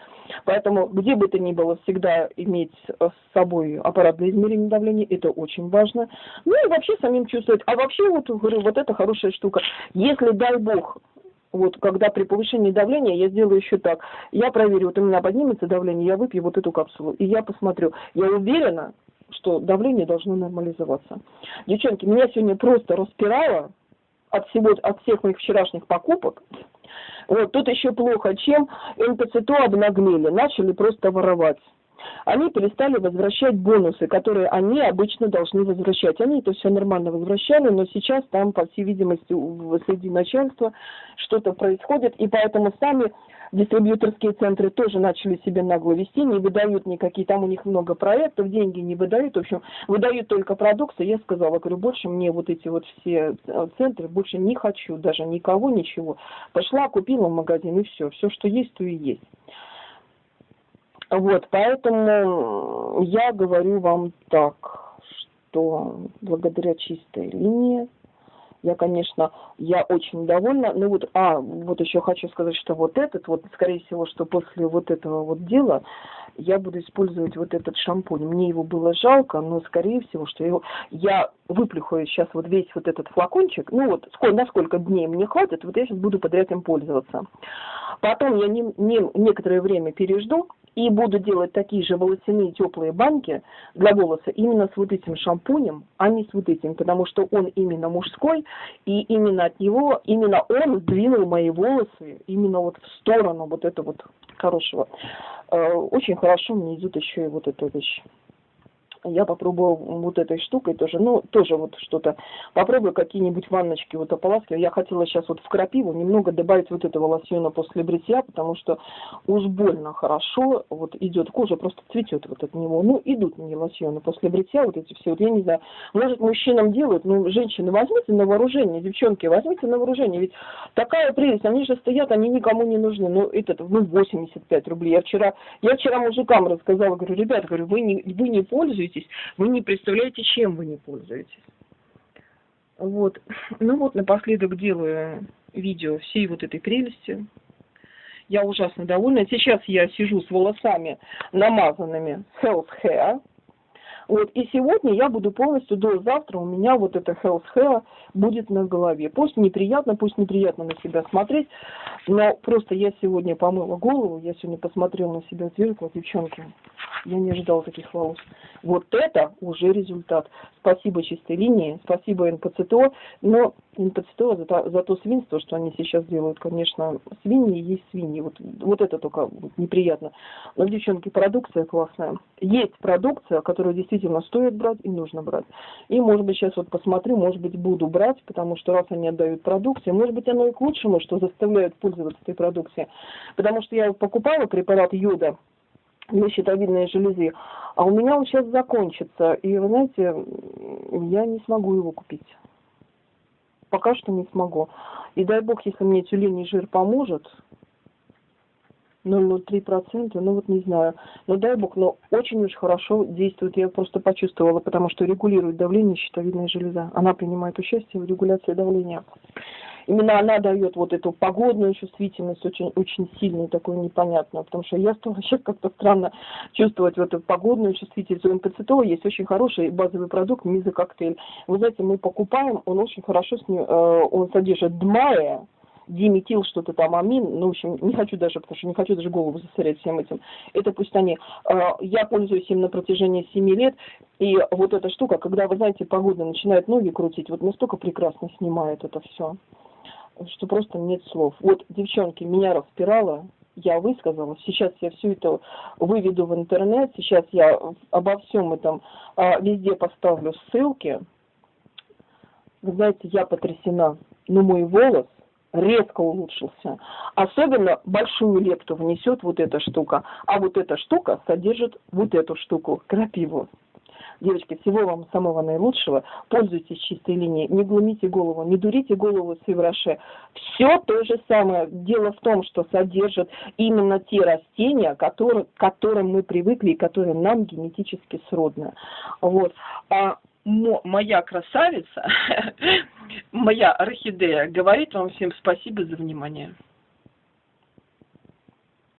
Поэтому где бы то ни было, всегда иметь с собой аппарат для измерения давления, это очень важно. Ну и вообще самим чувствовать. А вообще, вот говорю, вот это хорошая штука. Если, дай бог, вот когда при повышении давления я сделаю еще так. Я проверю, вот у меня поднимется давление, я выпью вот эту капсулу, и я посмотрю. Я уверена, что давление должно нормализоваться. Девчонки, меня сегодня просто распирало от всего, от всех моих вчерашних покупок. Вот тут еще плохо, чем НПЦТО обнаглели, начали просто воровать. Они перестали возвращать бонусы, которые они обычно должны возвращать. Они это все нормально возвращали, но сейчас там, по всей видимости, среди начальства что-то происходит, и поэтому сами дистрибьюторские центры тоже начали себе нагло вести, не выдают никакие, там у них много проектов, деньги не выдают, в общем, выдают только продукты. Я сказала, говорю, больше мне вот эти вот все э, центры, больше не хочу, даже никого, ничего. Пошла, купила в магазин и все, все, что есть, то и есть. Вот, поэтому я говорю вам так, что благодаря чистой линии я, конечно, я очень довольна. Ну вот, а, вот еще хочу сказать, что вот этот, вот, скорее всего, что после вот этого вот дела я буду использовать вот этот шампунь. Мне его было жалко, но, скорее всего, что его... Я выплюхаю сейчас вот весь вот этот флакончик, ну вот, сколько, на сколько дней мне хватит, вот я сейчас буду подряд им пользоваться. Потом я не, не, некоторое время пережду, и буду делать такие же волосяные теплые банки для волоса именно с вот этим шампунем, а не с вот этим, потому что он именно мужской, и именно от него, именно он сдвинул мои волосы именно вот в сторону вот этого вот хорошего. Э, очень хорошо мне идет еще и вот эта вещь я попробую вот этой штукой тоже, ну, тоже вот что-то, попробую какие-нибудь ванночки вот ополаскивать. Я хотела сейчас вот в крапиву немного добавить вот этого лосьона после бритья, потому что уж больно хорошо вот идет кожа, просто цветет вот от него. Ну, идут мне лосьоны после бритья, вот эти все, вот я не знаю, может, мужчинам делают, ну, женщины, возьмите на вооружение, девчонки, возьмите на вооружение, ведь такая прелесть, они же стоят, они никому не нужны, ну, этот, ну, 85 рублей. Я вчера, я вчера мужикам рассказала, говорю, ребят, говорю, вы не, вы не пользуетесь пользуетесь, вы не представляете, чем вы не пользуетесь. Вот. [sniffs] Ну вот, напоследок делаю видео всей вот этой прелести. Я ужасно довольна. Сейчас я сижу с волосами намазанными Health Hair. Вот, и сегодня я буду полностью до завтра у меня вот это health hair будет на голове. Пусть неприятно, пусть неприятно на себя смотреть, но просто я сегодня помыла голову, я сегодня посмотрела на себя в зеркало, девчонки. Я не ожидала таких волос. Вот это уже результат. Спасибо чистой линии, спасибо НПЦТО, но НПЦТО за, то, за то свинство, что они сейчас делают, конечно, свиньи есть свиньи. Вот, вот это только неприятно. Но, девчонки, продукция классная. Есть продукция, которую действительно стоит брать и нужно брать. И, может быть, сейчас вот посмотрю, может быть, буду брать, потому что раз они отдают продукцию, может быть, оно и к лучшему, что заставляют пользоваться этой продукцией. Потому что я покупала препарат йода, для щитовидной железы. А у меня он сейчас закончится. И вы знаете, я не смогу его купить. Пока что не смогу. И дай бог, если мне тюленей жир поможет, 0,03%, ну вот не знаю. Но дай бог, но очень уж хорошо действует. Я просто почувствовала, потому что регулирует давление щитовидная железа. Она принимает участие в регуляции давления именно она дает вот эту погодную чувствительность очень, очень сильную, такую непонятную, потому что я стала сейчас как-то странно чувствовать вот эту погодную чувствительность. У МПЦТО есть очень хороший базовый продукт мизококтейль. Вы знаете, мы покупаем, он очень хорошо, с ним, э, он содержит дмая, диметил что-то там амин, ну, в общем, не хочу даже, потому что не хочу даже голову засорять всем этим. Это пусть они, э, я пользуюсь им на протяжении 7 лет, и вот эта штука, когда, вы знаете, погода начинает ноги крутить, вот настолько прекрасно снимает это все что просто нет слов. Вот, девчонки, меня распирало, я высказала, сейчас я все это выведу в интернет, сейчас я обо всем этом а, везде поставлю ссылки. Вы знаете, я потрясена, но мой волос резко улучшился. Особенно большую лепту внесет вот эта штука, а вот эта штука содержит вот эту штуку, крапиву. Девочки, всего вам самого наилучшего. Пользуйтесь чистой линией. Не глумите голову, не дурите голову с Ивраше. Все то же самое. Дело в том, что содержат именно те растения, которые, к которым мы привыкли и которые нам генетически сродны. Вот. А моя красавица, [laughs] моя орхидея, говорит вам всем спасибо за внимание.